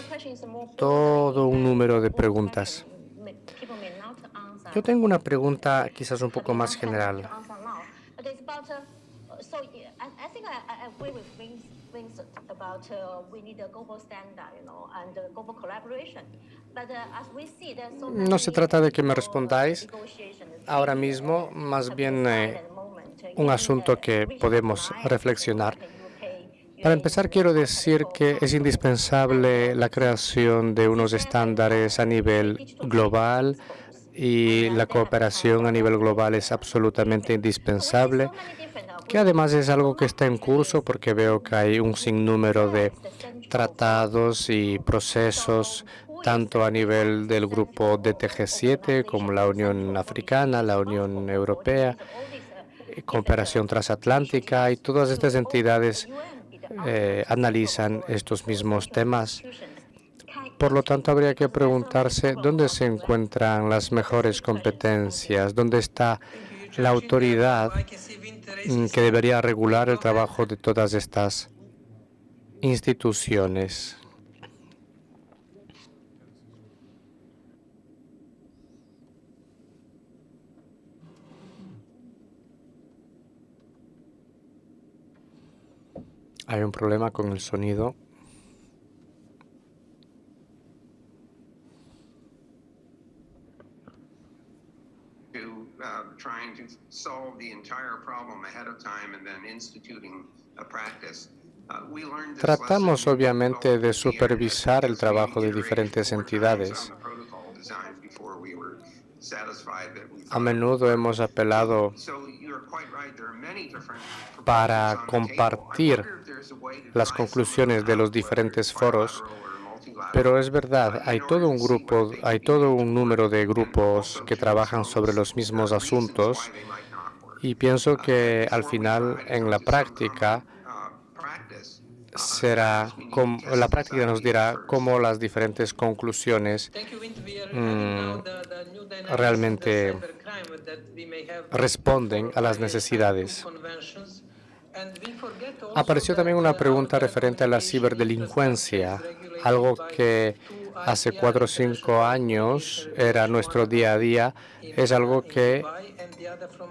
todo un número de preguntas. Yo tengo una pregunta quizás un poco más general. No se trata de que me respondáis ahora mismo, más bien eh, un asunto que podemos reflexionar. Para empezar, quiero decir que es indispensable la creación de unos estándares a nivel global y la cooperación a nivel global es absolutamente indispensable, que además es algo que está en curso porque veo que hay un sinnúmero de tratados y procesos tanto a nivel del grupo DTG7 como la Unión Africana, la Unión Europea, cooperación transatlántica y todas estas entidades eh, analizan estos mismos temas. Por lo tanto, habría que preguntarse dónde se encuentran las mejores competencias, dónde está la autoridad mm, que debería regular el trabajo de todas estas instituciones. Hay un problema con el sonido. Tratamos obviamente de supervisar el trabajo de diferentes entidades. A menudo hemos apelado para compartir las conclusiones de los diferentes foros, pero es verdad, hay todo un grupo, hay todo un número de grupos que trabajan sobre los mismos asuntos y pienso que al final en la práctica será, la práctica nos dirá cómo las diferentes conclusiones mm, realmente responden a las necesidades. Apareció también una pregunta referente a la ciberdelincuencia, algo que hace cuatro o cinco años era nuestro día a día, es algo que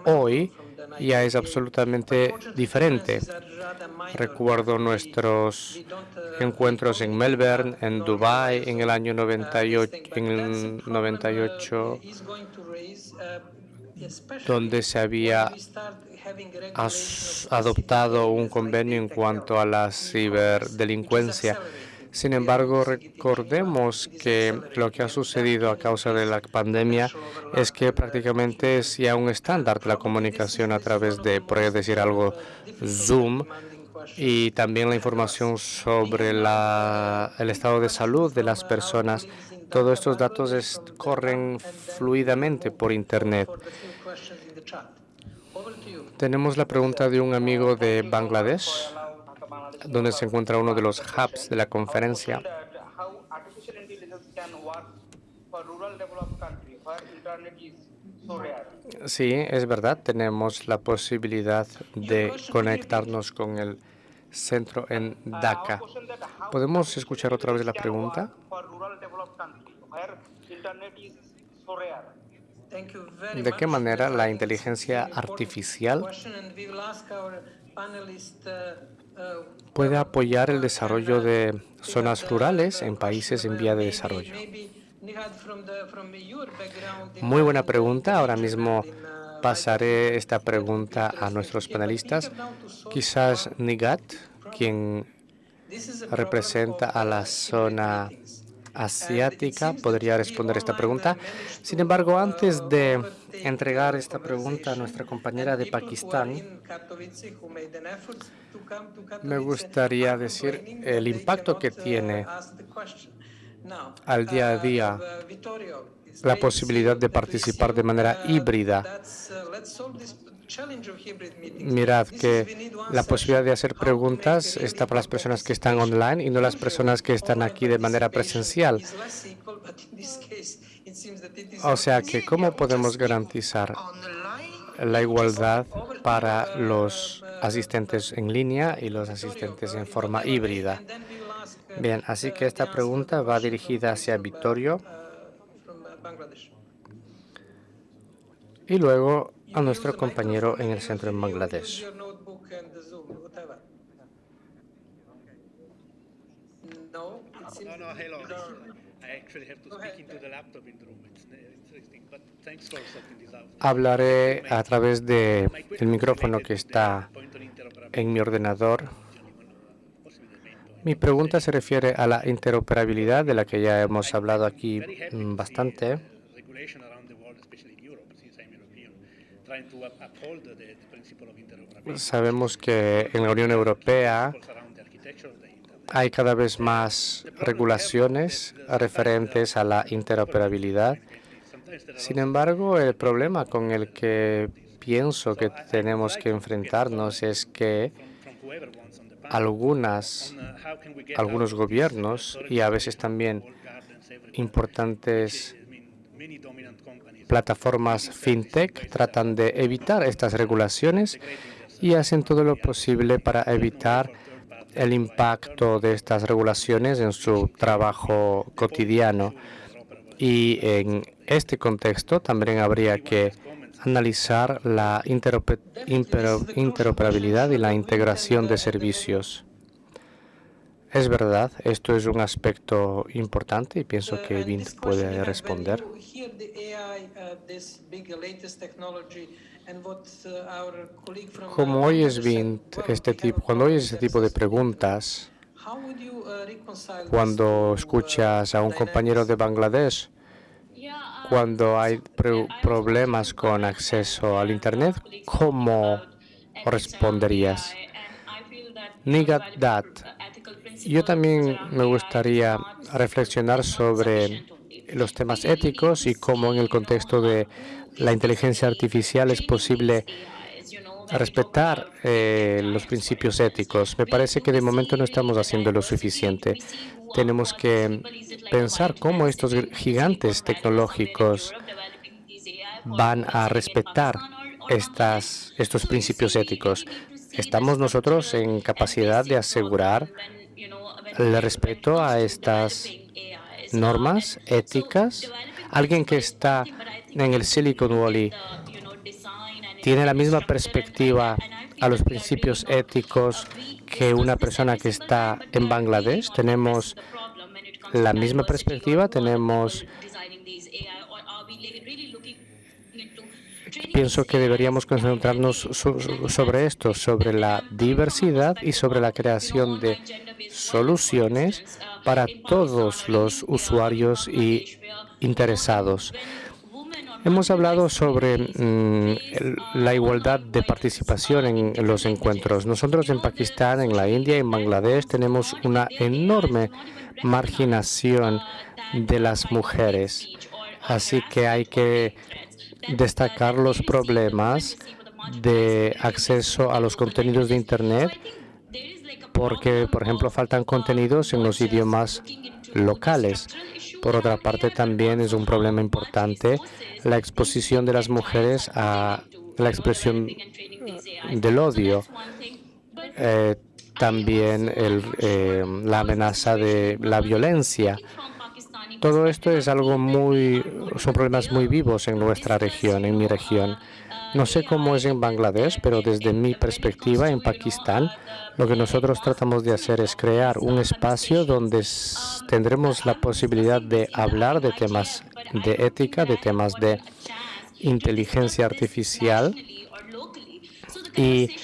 hoy ya es absolutamente diferente. Recuerdo nuestros encuentros en Melbourne, en Dubai, en el año 98, en el 98 donde se había adoptado un convenio en cuanto a la ciberdelincuencia. Sin embargo, recordemos que lo que ha sucedido a causa de la pandemia es que prácticamente es ya un estándar la comunicación a través de, por decir algo, Zoom, y también la información sobre el estado de salud de las personas. Todos estos datos corren fluidamente por Internet. Tenemos la pregunta de un amigo de Bangladesh, donde se encuentra uno de los hubs de la conferencia. Sí, es verdad, tenemos la posibilidad de conectarnos con el centro en Dhaka. ¿Podemos escuchar otra vez la pregunta? ¿De qué manera la inteligencia artificial puede apoyar el desarrollo de zonas rurales en países en vía de desarrollo? Muy buena pregunta. Ahora mismo pasaré esta pregunta a nuestros panelistas. Quizás Nigat, quien representa a la zona asiática podría responder esta pregunta. Sin embargo, antes de entregar esta pregunta a nuestra compañera de Pakistán, me gustaría decir el impacto que tiene al día a día la posibilidad de participar de manera híbrida Mirad que la posibilidad de hacer preguntas está para las personas que están online y no las personas que están aquí de manera presencial. O sea que, ¿cómo podemos garantizar la igualdad para los asistentes en línea y los asistentes en forma híbrida? Bien, así que esta pregunta va dirigida hacia Vittorio y luego a nuestro compañero en el centro en Bangladesh. Hablaré a través del micrófono que está en mi ordenador. Mi pregunta se refiere a la interoperabilidad de la que ya hemos hablado aquí bastante. Sabemos que en la Unión Europea hay cada vez más regulaciones referentes a la interoperabilidad. Sin embargo, el problema con el que pienso que tenemos que enfrentarnos es que algunas, algunos gobiernos y a veces también importantes plataformas fintech tratan de evitar estas regulaciones y hacen todo lo posible para evitar el impacto de estas regulaciones en su trabajo cotidiano. Y en este contexto también habría que analizar la interoperabilidad y la integración de servicios. Es verdad, esto es un aspecto importante y pienso que Vint puede responder. Como oyes Vint, este tipo, cuando oyes este tipo de preguntas, cuando escuchas a un compañero de Bangladesh, cuando hay problemas con acceso al Internet, ¿cómo responderías? Nigat yo también me gustaría reflexionar sobre los temas éticos y cómo en el contexto de la inteligencia artificial es posible respetar eh, los principios éticos. Me parece que de momento no estamos haciendo lo suficiente. Tenemos que pensar cómo estos gigantes tecnológicos van a respetar estas, estos principios éticos. Estamos nosotros en capacidad de asegurar el respeto a estas normas éticas. Alguien que está en el Silicon Valley tiene la misma perspectiva a los principios éticos que una persona que está en Bangladesh. Tenemos la misma perspectiva, tenemos pienso que deberíamos concentrarnos sobre esto, sobre la diversidad y sobre la creación de soluciones para todos los usuarios y interesados. Hemos hablado sobre mm, la igualdad de participación en los encuentros. Nosotros en Pakistán, en la India y en Bangladesh tenemos una enorme marginación de las mujeres. Así que hay que destacar los problemas de acceso a los contenidos de Internet porque, por ejemplo, faltan contenidos en los idiomas locales. Por otra parte, también es un problema importante la exposición de las mujeres a la expresión del odio. Eh, también eh, la amenaza de la violencia. Todo esto es algo muy, son problemas muy vivos en nuestra región, en mi región. No sé cómo es en Bangladesh, pero desde mi perspectiva en Pakistán, lo que nosotros tratamos de hacer es crear un espacio donde tendremos la posibilidad de hablar de temas de ética, de temas de inteligencia artificial y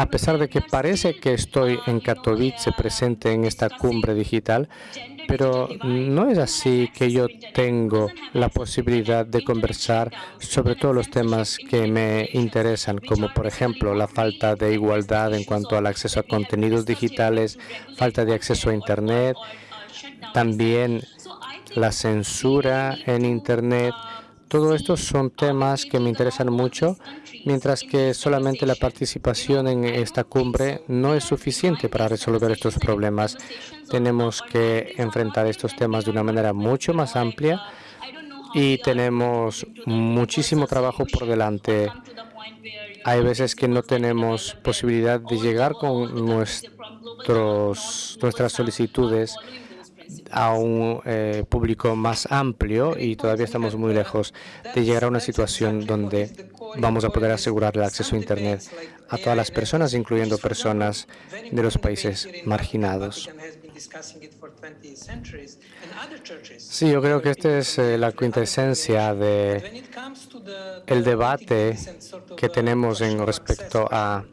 a pesar de que parece que estoy en Katowice presente en esta cumbre digital, pero no es así que yo tengo la posibilidad de conversar sobre todos los temas que me interesan, como por ejemplo la falta de igualdad en cuanto al acceso a contenidos digitales, falta de acceso a Internet, también la censura en Internet. Todo esto son temas que me interesan mucho, mientras que solamente la participación en esta cumbre no es suficiente para resolver estos problemas. Tenemos que enfrentar estos temas de una manera mucho más amplia y tenemos muchísimo trabajo por delante. Hay veces que no tenemos posibilidad de llegar con nuestros, nuestras solicitudes a un eh, público más amplio y todavía estamos muy lejos de llegar a una situación donde vamos a poder asegurar el acceso a Internet a todas las personas, incluyendo personas de los países marginados. Sí, yo creo que esta es eh, la quintesencia de el debate que tenemos en respecto a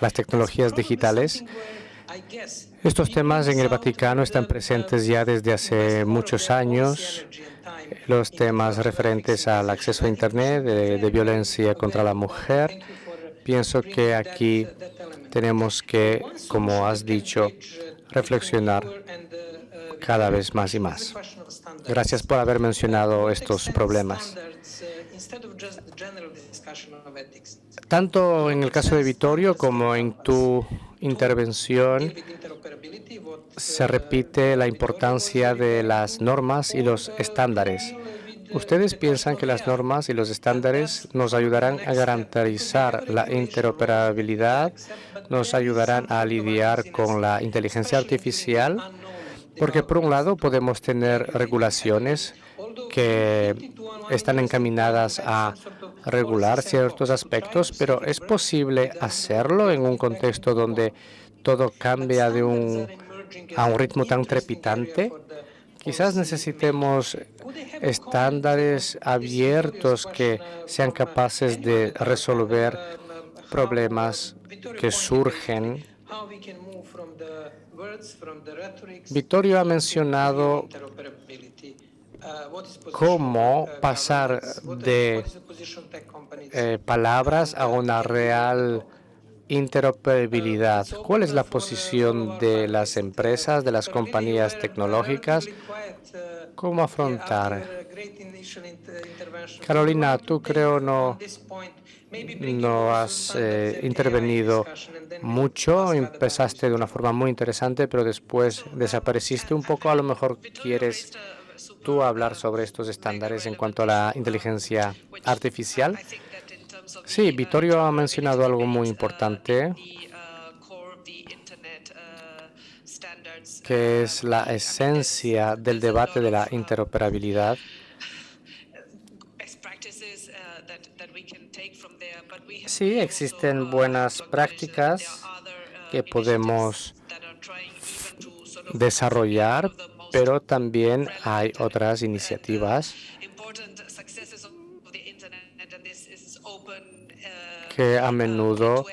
las tecnologías digitales estos temas en el Vaticano están presentes ya desde hace muchos años. Los temas referentes al acceso a Internet, de, violencia contra la mujer. Pienso que aquí tenemos que, como has dicho, reflexionar cada vez más y más. Gracias por haber mencionado estos problemas. Tanto en el caso de Vittorio como en tu intervención se repite la importancia de las normas y los estándares. ¿Ustedes piensan que las normas y los estándares nos ayudarán a garantizar la interoperabilidad, nos ayudarán a lidiar con la inteligencia artificial? Porque por un lado podemos tener regulaciones que están encaminadas a regular ciertos aspectos, pero ¿es posible hacerlo en un contexto donde todo cambia de un, a un ritmo tan trepidante? Quizás necesitemos estándares abiertos que sean capaces de resolver problemas que surgen. Vittorio ha mencionado cómo pasar de eh, palabras a una real interoperabilidad. ¿Cuál es la posición de las empresas, de las compañías tecnológicas? ¿Cómo afrontar? Carolina, tú creo no, no has eh, intervenido mucho, empezaste de una forma muy interesante, pero después desapareciste un poco. A lo mejor quieres tú hablar sobre estos estándares en cuanto a la inteligencia artificial. Sí, Vittorio ha mencionado algo muy importante, que es la esencia del debate de la interoperabilidad. Sí, existen buenas prácticas que podemos desarrollar, pero también hay otras iniciativas que a menudo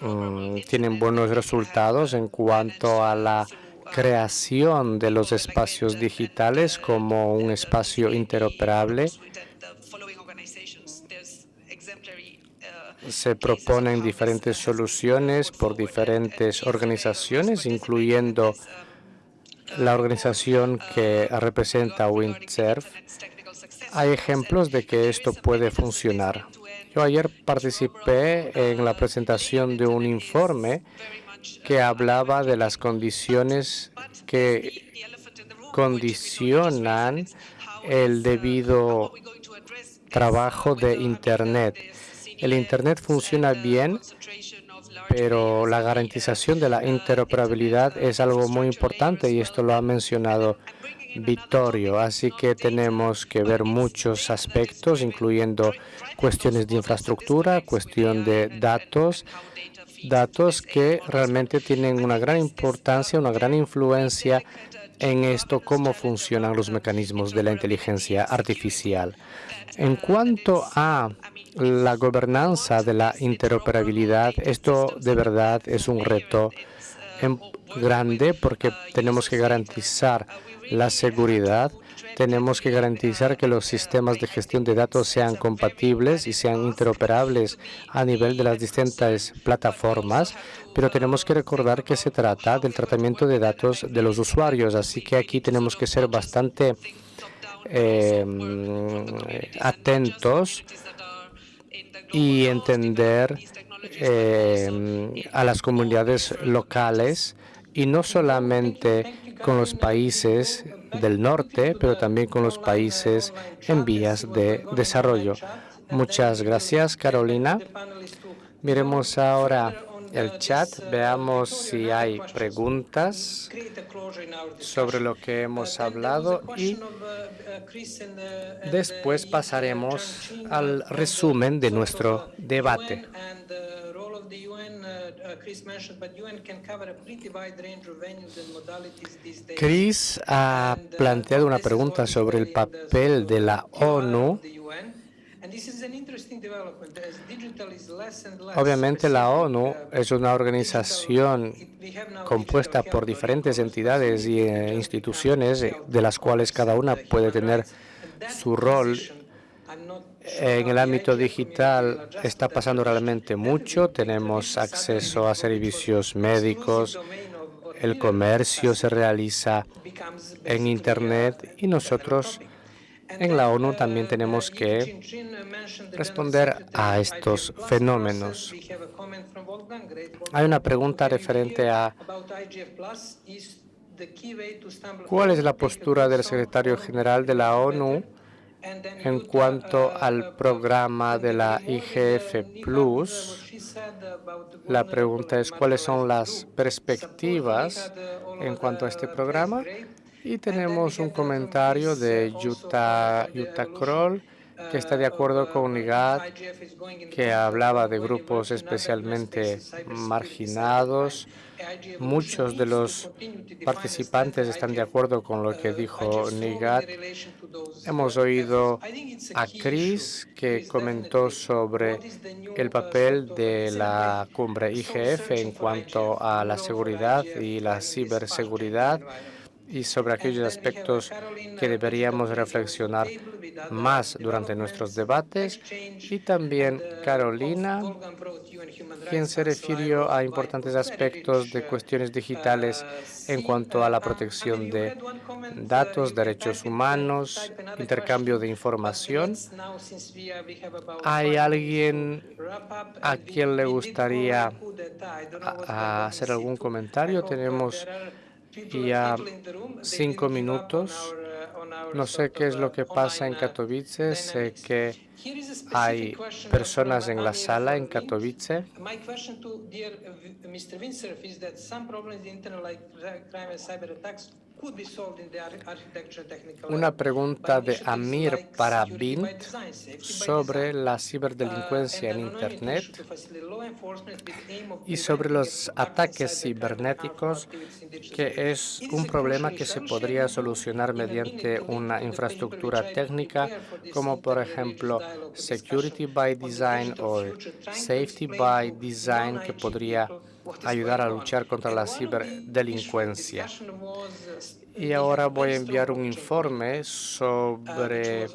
mm, tienen buenos resultados en cuanto a la creación de los espacios digitales como un espacio interoperable. Se proponen diferentes soluciones por diferentes organizaciones, incluyendo la organización que representa Windsurf, hay ejemplos de que esto puede funcionar. Yo ayer participé en la presentación de un informe que hablaba de las condiciones que condicionan el debido trabajo de Internet. El Internet funciona bien pero la garantización de la interoperabilidad es algo muy importante y esto lo ha mencionado Vittorio. Así que tenemos que ver muchos aspectos, incluyendo cuestiones de infraestructura, cuestión de datos, datos que realmente tienen una gran importancia, una gran influencia en esto, cómo funcionan los mecanismos de la inteligencia artificial. En cuanto a la gobernanza de la interoperabilidad, esto de verdad es un reto grande porque tenemos que garantizar la seguridad, tenemos que garantizar que los sistemas de gestión de datos sean compatibles y sean interoperables a nivel de las distintas plataformas, pero tenemos que recordar que se trata del tratamiento de datos de los usuarios, así que aquí tenemos que ser bastante eh, atentos y entender eh, a las comunidades locales y no solamente con los países del norte, pero también con los países en vías de desarrollo. Muchas gracias, Carolina. Miremos ahora el chat, veamos si hay preguntas sobre lo que hemos hablado y después pasaremos al resumen de nuestro debate. Chris ha planteado una pregunta sobre el papel de la ONU Obviamente la ONU uh, es una organización compuesta por diferentes entidades y eh, instituciones eh, de las cuales cada una puede tener su rol. En el ámbito digital está pasando realmente mucho. Tenemos acceso a servicios médicos, el comercio se realiza en Internet y nosotros en la ONU también tenemos que responder a estos fenómenos. Hay una pregunta referente a cuál es la postura del secretario general de la ONU en cuanto al programa de la IGF+. La pregunta es cuáles son las perspectivas en cuanto a este programa y tenemos un comentario de Jutta, Kroll, que está de acuerdo con UNIGAD, que hablaba de grupos especialmente marginados. Muchos de los participantes están de acuerdo con lo que dijo NIGAD. Hemos oído a Chris, que comentó sobre el papel de la cumbre IGF en cuanto a la seguridad y la ciberseguridad y sobre aquellos aspectos que deberíamos reflexionar más durante nuestros debates. Y también Carolina, quien se refirió a importantes aspectos de cuestiones digitales en cuanto a la protección de datos, derechos humanos, intercambio de información. ¿Hay alguien a quien le gustaría hacer algún comentario? Tenemos y a cinco minutos. No sé qué es lo que pasa en Katowice. Sé que hay personas en la sala en Katowice. Una pregunta de Amir para Bint sobre la ciberdelincuencia en Internet y sobre los ataques cibernéticos, que es un problema que se podría solucionar mediante una infraestructura técnica, como por ejemplo Security by Design o Safety by Design, que podría ayudar a luchar contra la ciberdelincuencia. Y ahora voy a enviar un informe sobre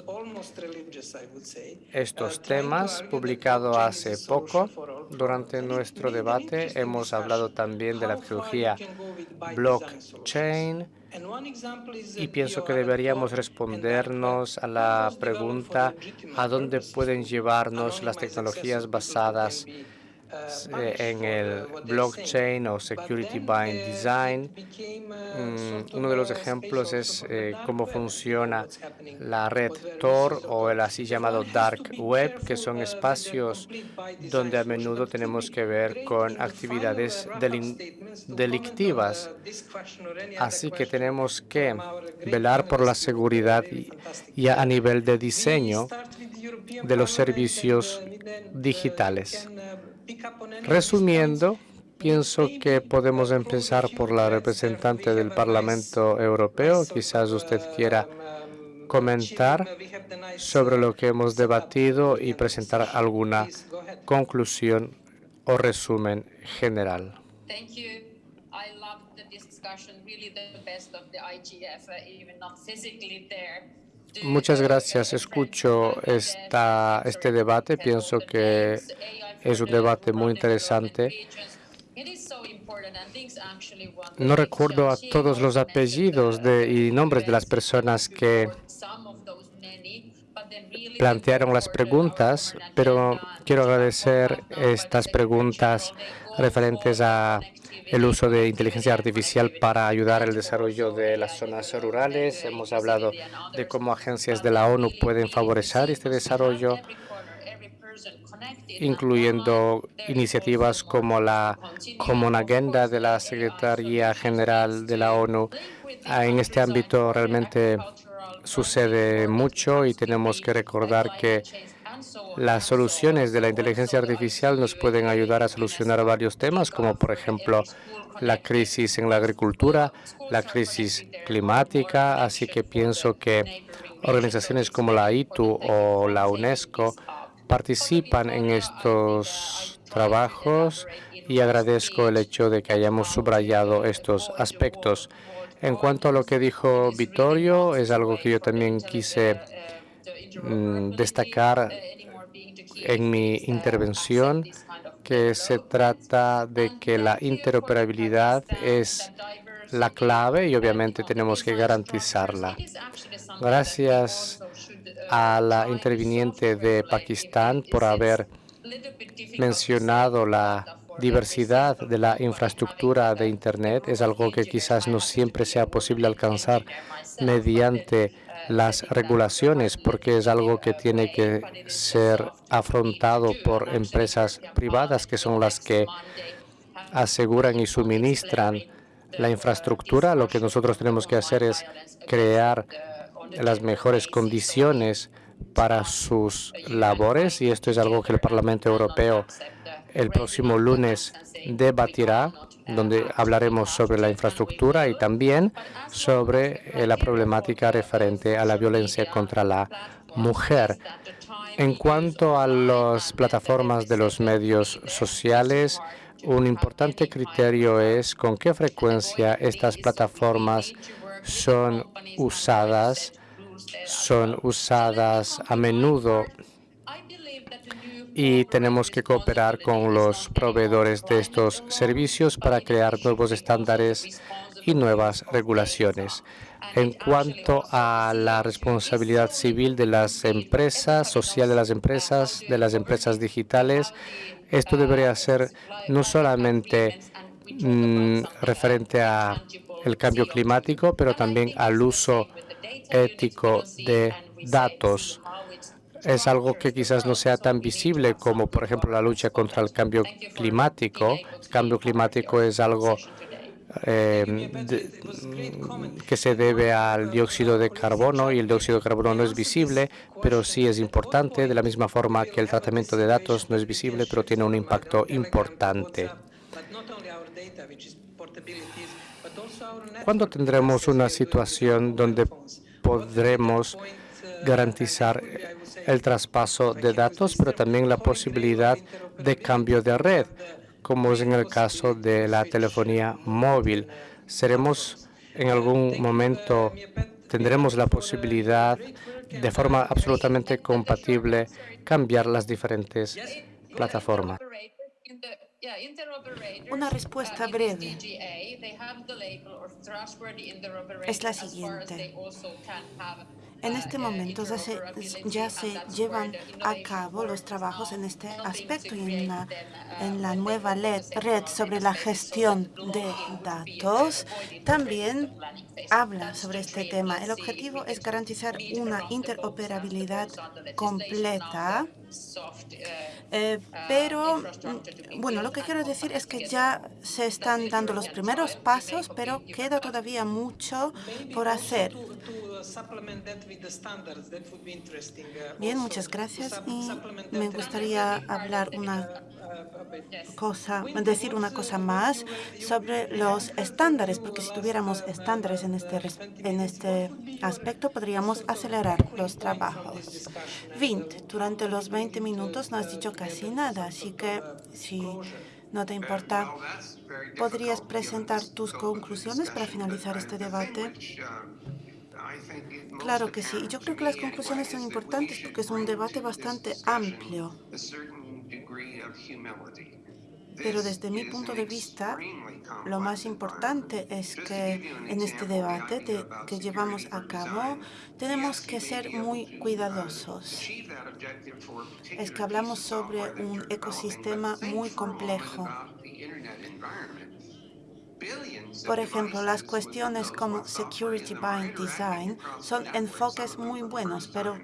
estos temas publicado hace poco. Durante nuestro debate hemos hablado también de la tecnología blockchain y pienso que deberíamos respondernos a la pregunta a dónde pueden llevarnos las tecnologías basadas eh, en el blockchain o security by design. Mm, uno de los ejemplos es eh, cómo funciona la red Tor o el así llamado dark web, que son espacios donde a menudo tenemos que ver con actividades delictivas. Así que tenemos que velar por la seguridad y a nivel de diseño de los servicios digitales. Resumiendo, pienso que podemos empezar por la representante del Parlamento Europeo. Quizás usted quiera comentar sobre lo que hemos debatido y presentar alguna conclusión o resumen general. Muchas gracias. Escucho esta, este debate. Pienso que es un debate muy interesante. No recuerdo a todos los apellidos de, y nombres de las personas que plantearon las preguntas, pero quiero agradecer estas preguntas referentes a el uso de inteligencia artificial para ayudar al desarrollo de las zonas rurales. Hemos hablado de cómo agencias de la ONU pueden favorecer este desarrollo, incluyendo iniciativas como la Common Agenda de la Secretaría General de la ONU. En este ámbito realmente sucede mucho y tenemos que recordar que las soluciones de la inteligencia artificial nos pueden ayudar a solucionar varios temas, como por ejemplo la crisis en la agricultura, la crisis climática, así que pienso que organizaciones como la ITU o la UNESCO participan en estos trabajos y agradezco el hecho de que hayamos subrayado estos aspectos. En cuanto a lo que dijo Vittorio, es algo que yo también quise mm, destacar en mi intervención, que se trata de que la interoperabilidad es la clave y obviamente tenemos que garantizarla. Gracias a la interviniente de Pakistán por haber mencionado la diversidad de la infraestructura de Internet. Es algo que quizás no siempre sea posible alcanzar mediante las regulaciones, porque es algo que tiene que ser afrontado por empresas privadas, que son las que aseguran y suministran la infraestructura. Lo que nosotros tenemos que hacer es crear las mejores condiciones para sus labores y esto es algo que el Parlamento Europeo el próximo lunes debatirá, donde hablaremos sobre la infraestructura y también sobre eh, la problemática referente a la violencia contra la mujer. En cuanto a las plataformas de los medios sociales, un importante criterio es con qué frecuencia estas plataformas son usadas, son usadas a menudo y tenemos que cooperar con los proveedores de estos servicios para crear nuevos estándares y nuevas regulaciones. En cuanto a la responsabilidad civil de las empresas, social de las empresas, de las empresas digitales, esto debería ser no solamente mm, referente a el cambio climático, pero también al uso ético de datos es algo que quizás no sea tan visible como, por ejemplo, la lucha contra el cambio climático. El cambio climático es algo eh, que se debe al dióxido de carbono y el dióxido de carbono no es visible, pero sí es importante, de la misma forma que el tratamiento de datos no es visible, pero tiene un impacto importante. ¿Cuándo tendremos una situación donde podremos garantizar el traspaso de datos, pero también la posibilidad de cambio de red, como es en el caso de la telefonía móvil. Seremos en algún momento, tendremos la posibilidad de forma absolutamente compatible cambiar las diferentes plataformas. Una respuesta breve es la siguiente. En este momento ya se, llevan a cabo los trabajos en este aspecto y en la, nueva red sobre la gestión de datos también habla sobre este tema. El objetivo es garantizar una interoperabilidad completa eh, pero, mm, bueno, lo que quiero decir es que ya se están dando los primeros pasos, pero queda todavía mucho por hacer. Bien, muchas gracias. Y me gustaría hablar una cosa, decir una cosa más sobre los estándares, porque si tuviéramos estándares en este, en este aspecto, podríamos acelerar los trabajos. Vint, durante los 20 minutos no has dicho casi nada, así que si no te importa, ¿podrías presentar tus conclusiones para finalizar este debate? Claro que sí. Yo creo que las conclusiones son importantes porque es un debate bastante amplio. Pero desde mi punto de vista, lo más importante es que en este debate que llevamos a cabo tenemos que ser muy cuidadosos. Es que hablamos sobre un ecosistema muy complejo Por ejemplo, las cuestiones como Security by Design son enfoques muy buenos, pero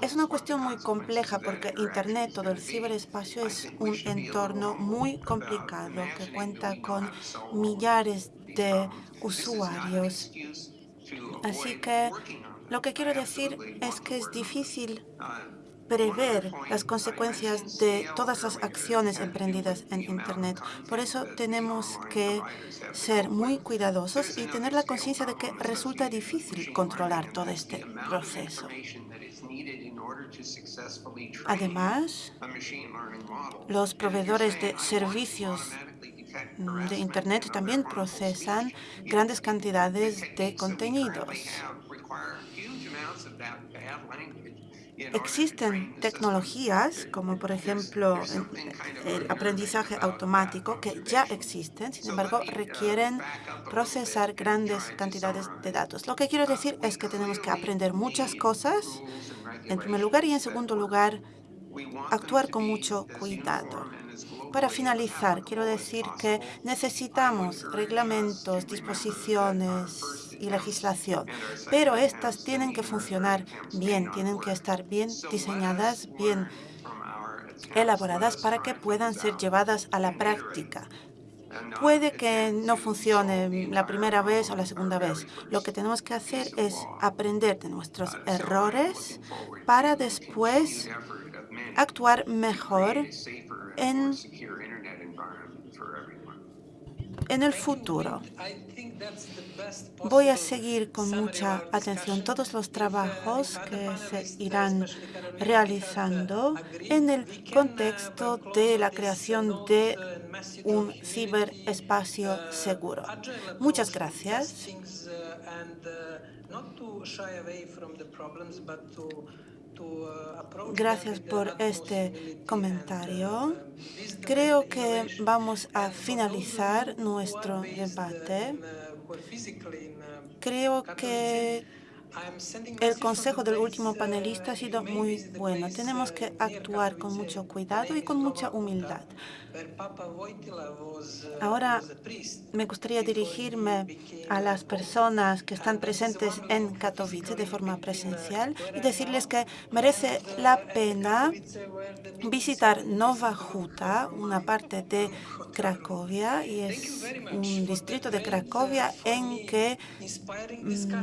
es una cuestión muy compleja porque Internet, todo el ciberespacio, es un entorno muy complicado que cuenta con millares de usuarios. Así que lo que quiero decir es que es difícil prever las consecuencias de todas las acciones emprendidas en Internet. Por eso tenemos que ser muy cuidadosos y tener la conciencia de que resulta difícil controlar todo este proceso. Además, los proveedores de servicios de Internet también procesan grandes cantidades de contenidos. Existen tecnologías, como por ejemplo el aprendizaje automático, que ya existen, sin embargo, requieren procesar grandes cantidades de datos. Lo que quiero decir es que tenemos que aprender muchas cosas, en primer lugar, y en segundo lugar, actuar con mucho cuidado. Para finalizar, quiero decir que necesitamos reglamentos, disposiciones y legislación, pero estas tienen que funcionar bien, tienen que estar bien diseñadas, bien elaboradas para que puedan ser llevadas a la práctica. Puede que no funcione la primera vez o la segunda vez. Lo que tenemos que hacer es aprender de nuestros errores para después actuar mejor en, en el futuro. Voy a seguir con mucha atención todos los trabajos que se irán realizando en el contexto de la creación de un ciberespacio seguro. Muchas gracias. Gracias por este comentario. Creo que vamos a finalizar nuestro debate. Creo que el consejo del último panelista ha sido muy bueno. Tenemos que actuar con mucho cuidado y con mucha humildad. Ahora me gustaría dirigirme a las personas que están presentes en Katowice de forma presencial y decirles que merece la pena visitar Nova Huta, una parte de Cracovia, y es un distrito de Cracovia en que mm,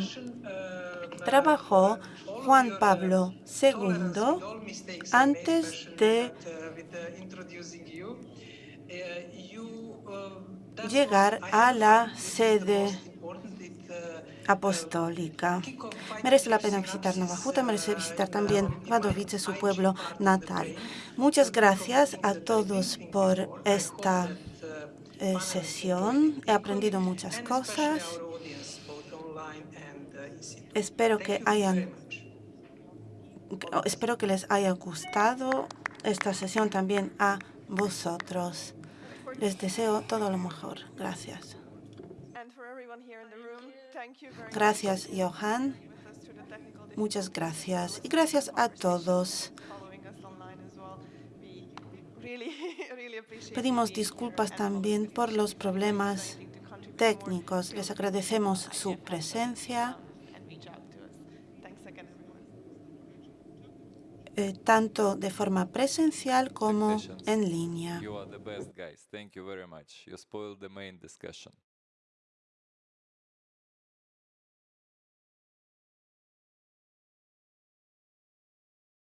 trabajó Juan Pablo II antes de llegar a la sede apostólica. Merece la pena visitar Navajuta, merece visitar también Wadowice, su pueblo natal. Muchas gracias a todos por esta eh, sesión. He aprendido muchas cosas. Espero que hayan espero que les haya gustado esta sesión también a vosotros. Les deseo todo lo mejor. Gracias. Gracias, Johan. Muchas gracias. Y gracias a todos. <laughs> Pedimos disculpas también por los problemas técnicos. Les agradecemos su presencia. Eh, tanto de forma presencial como en línea.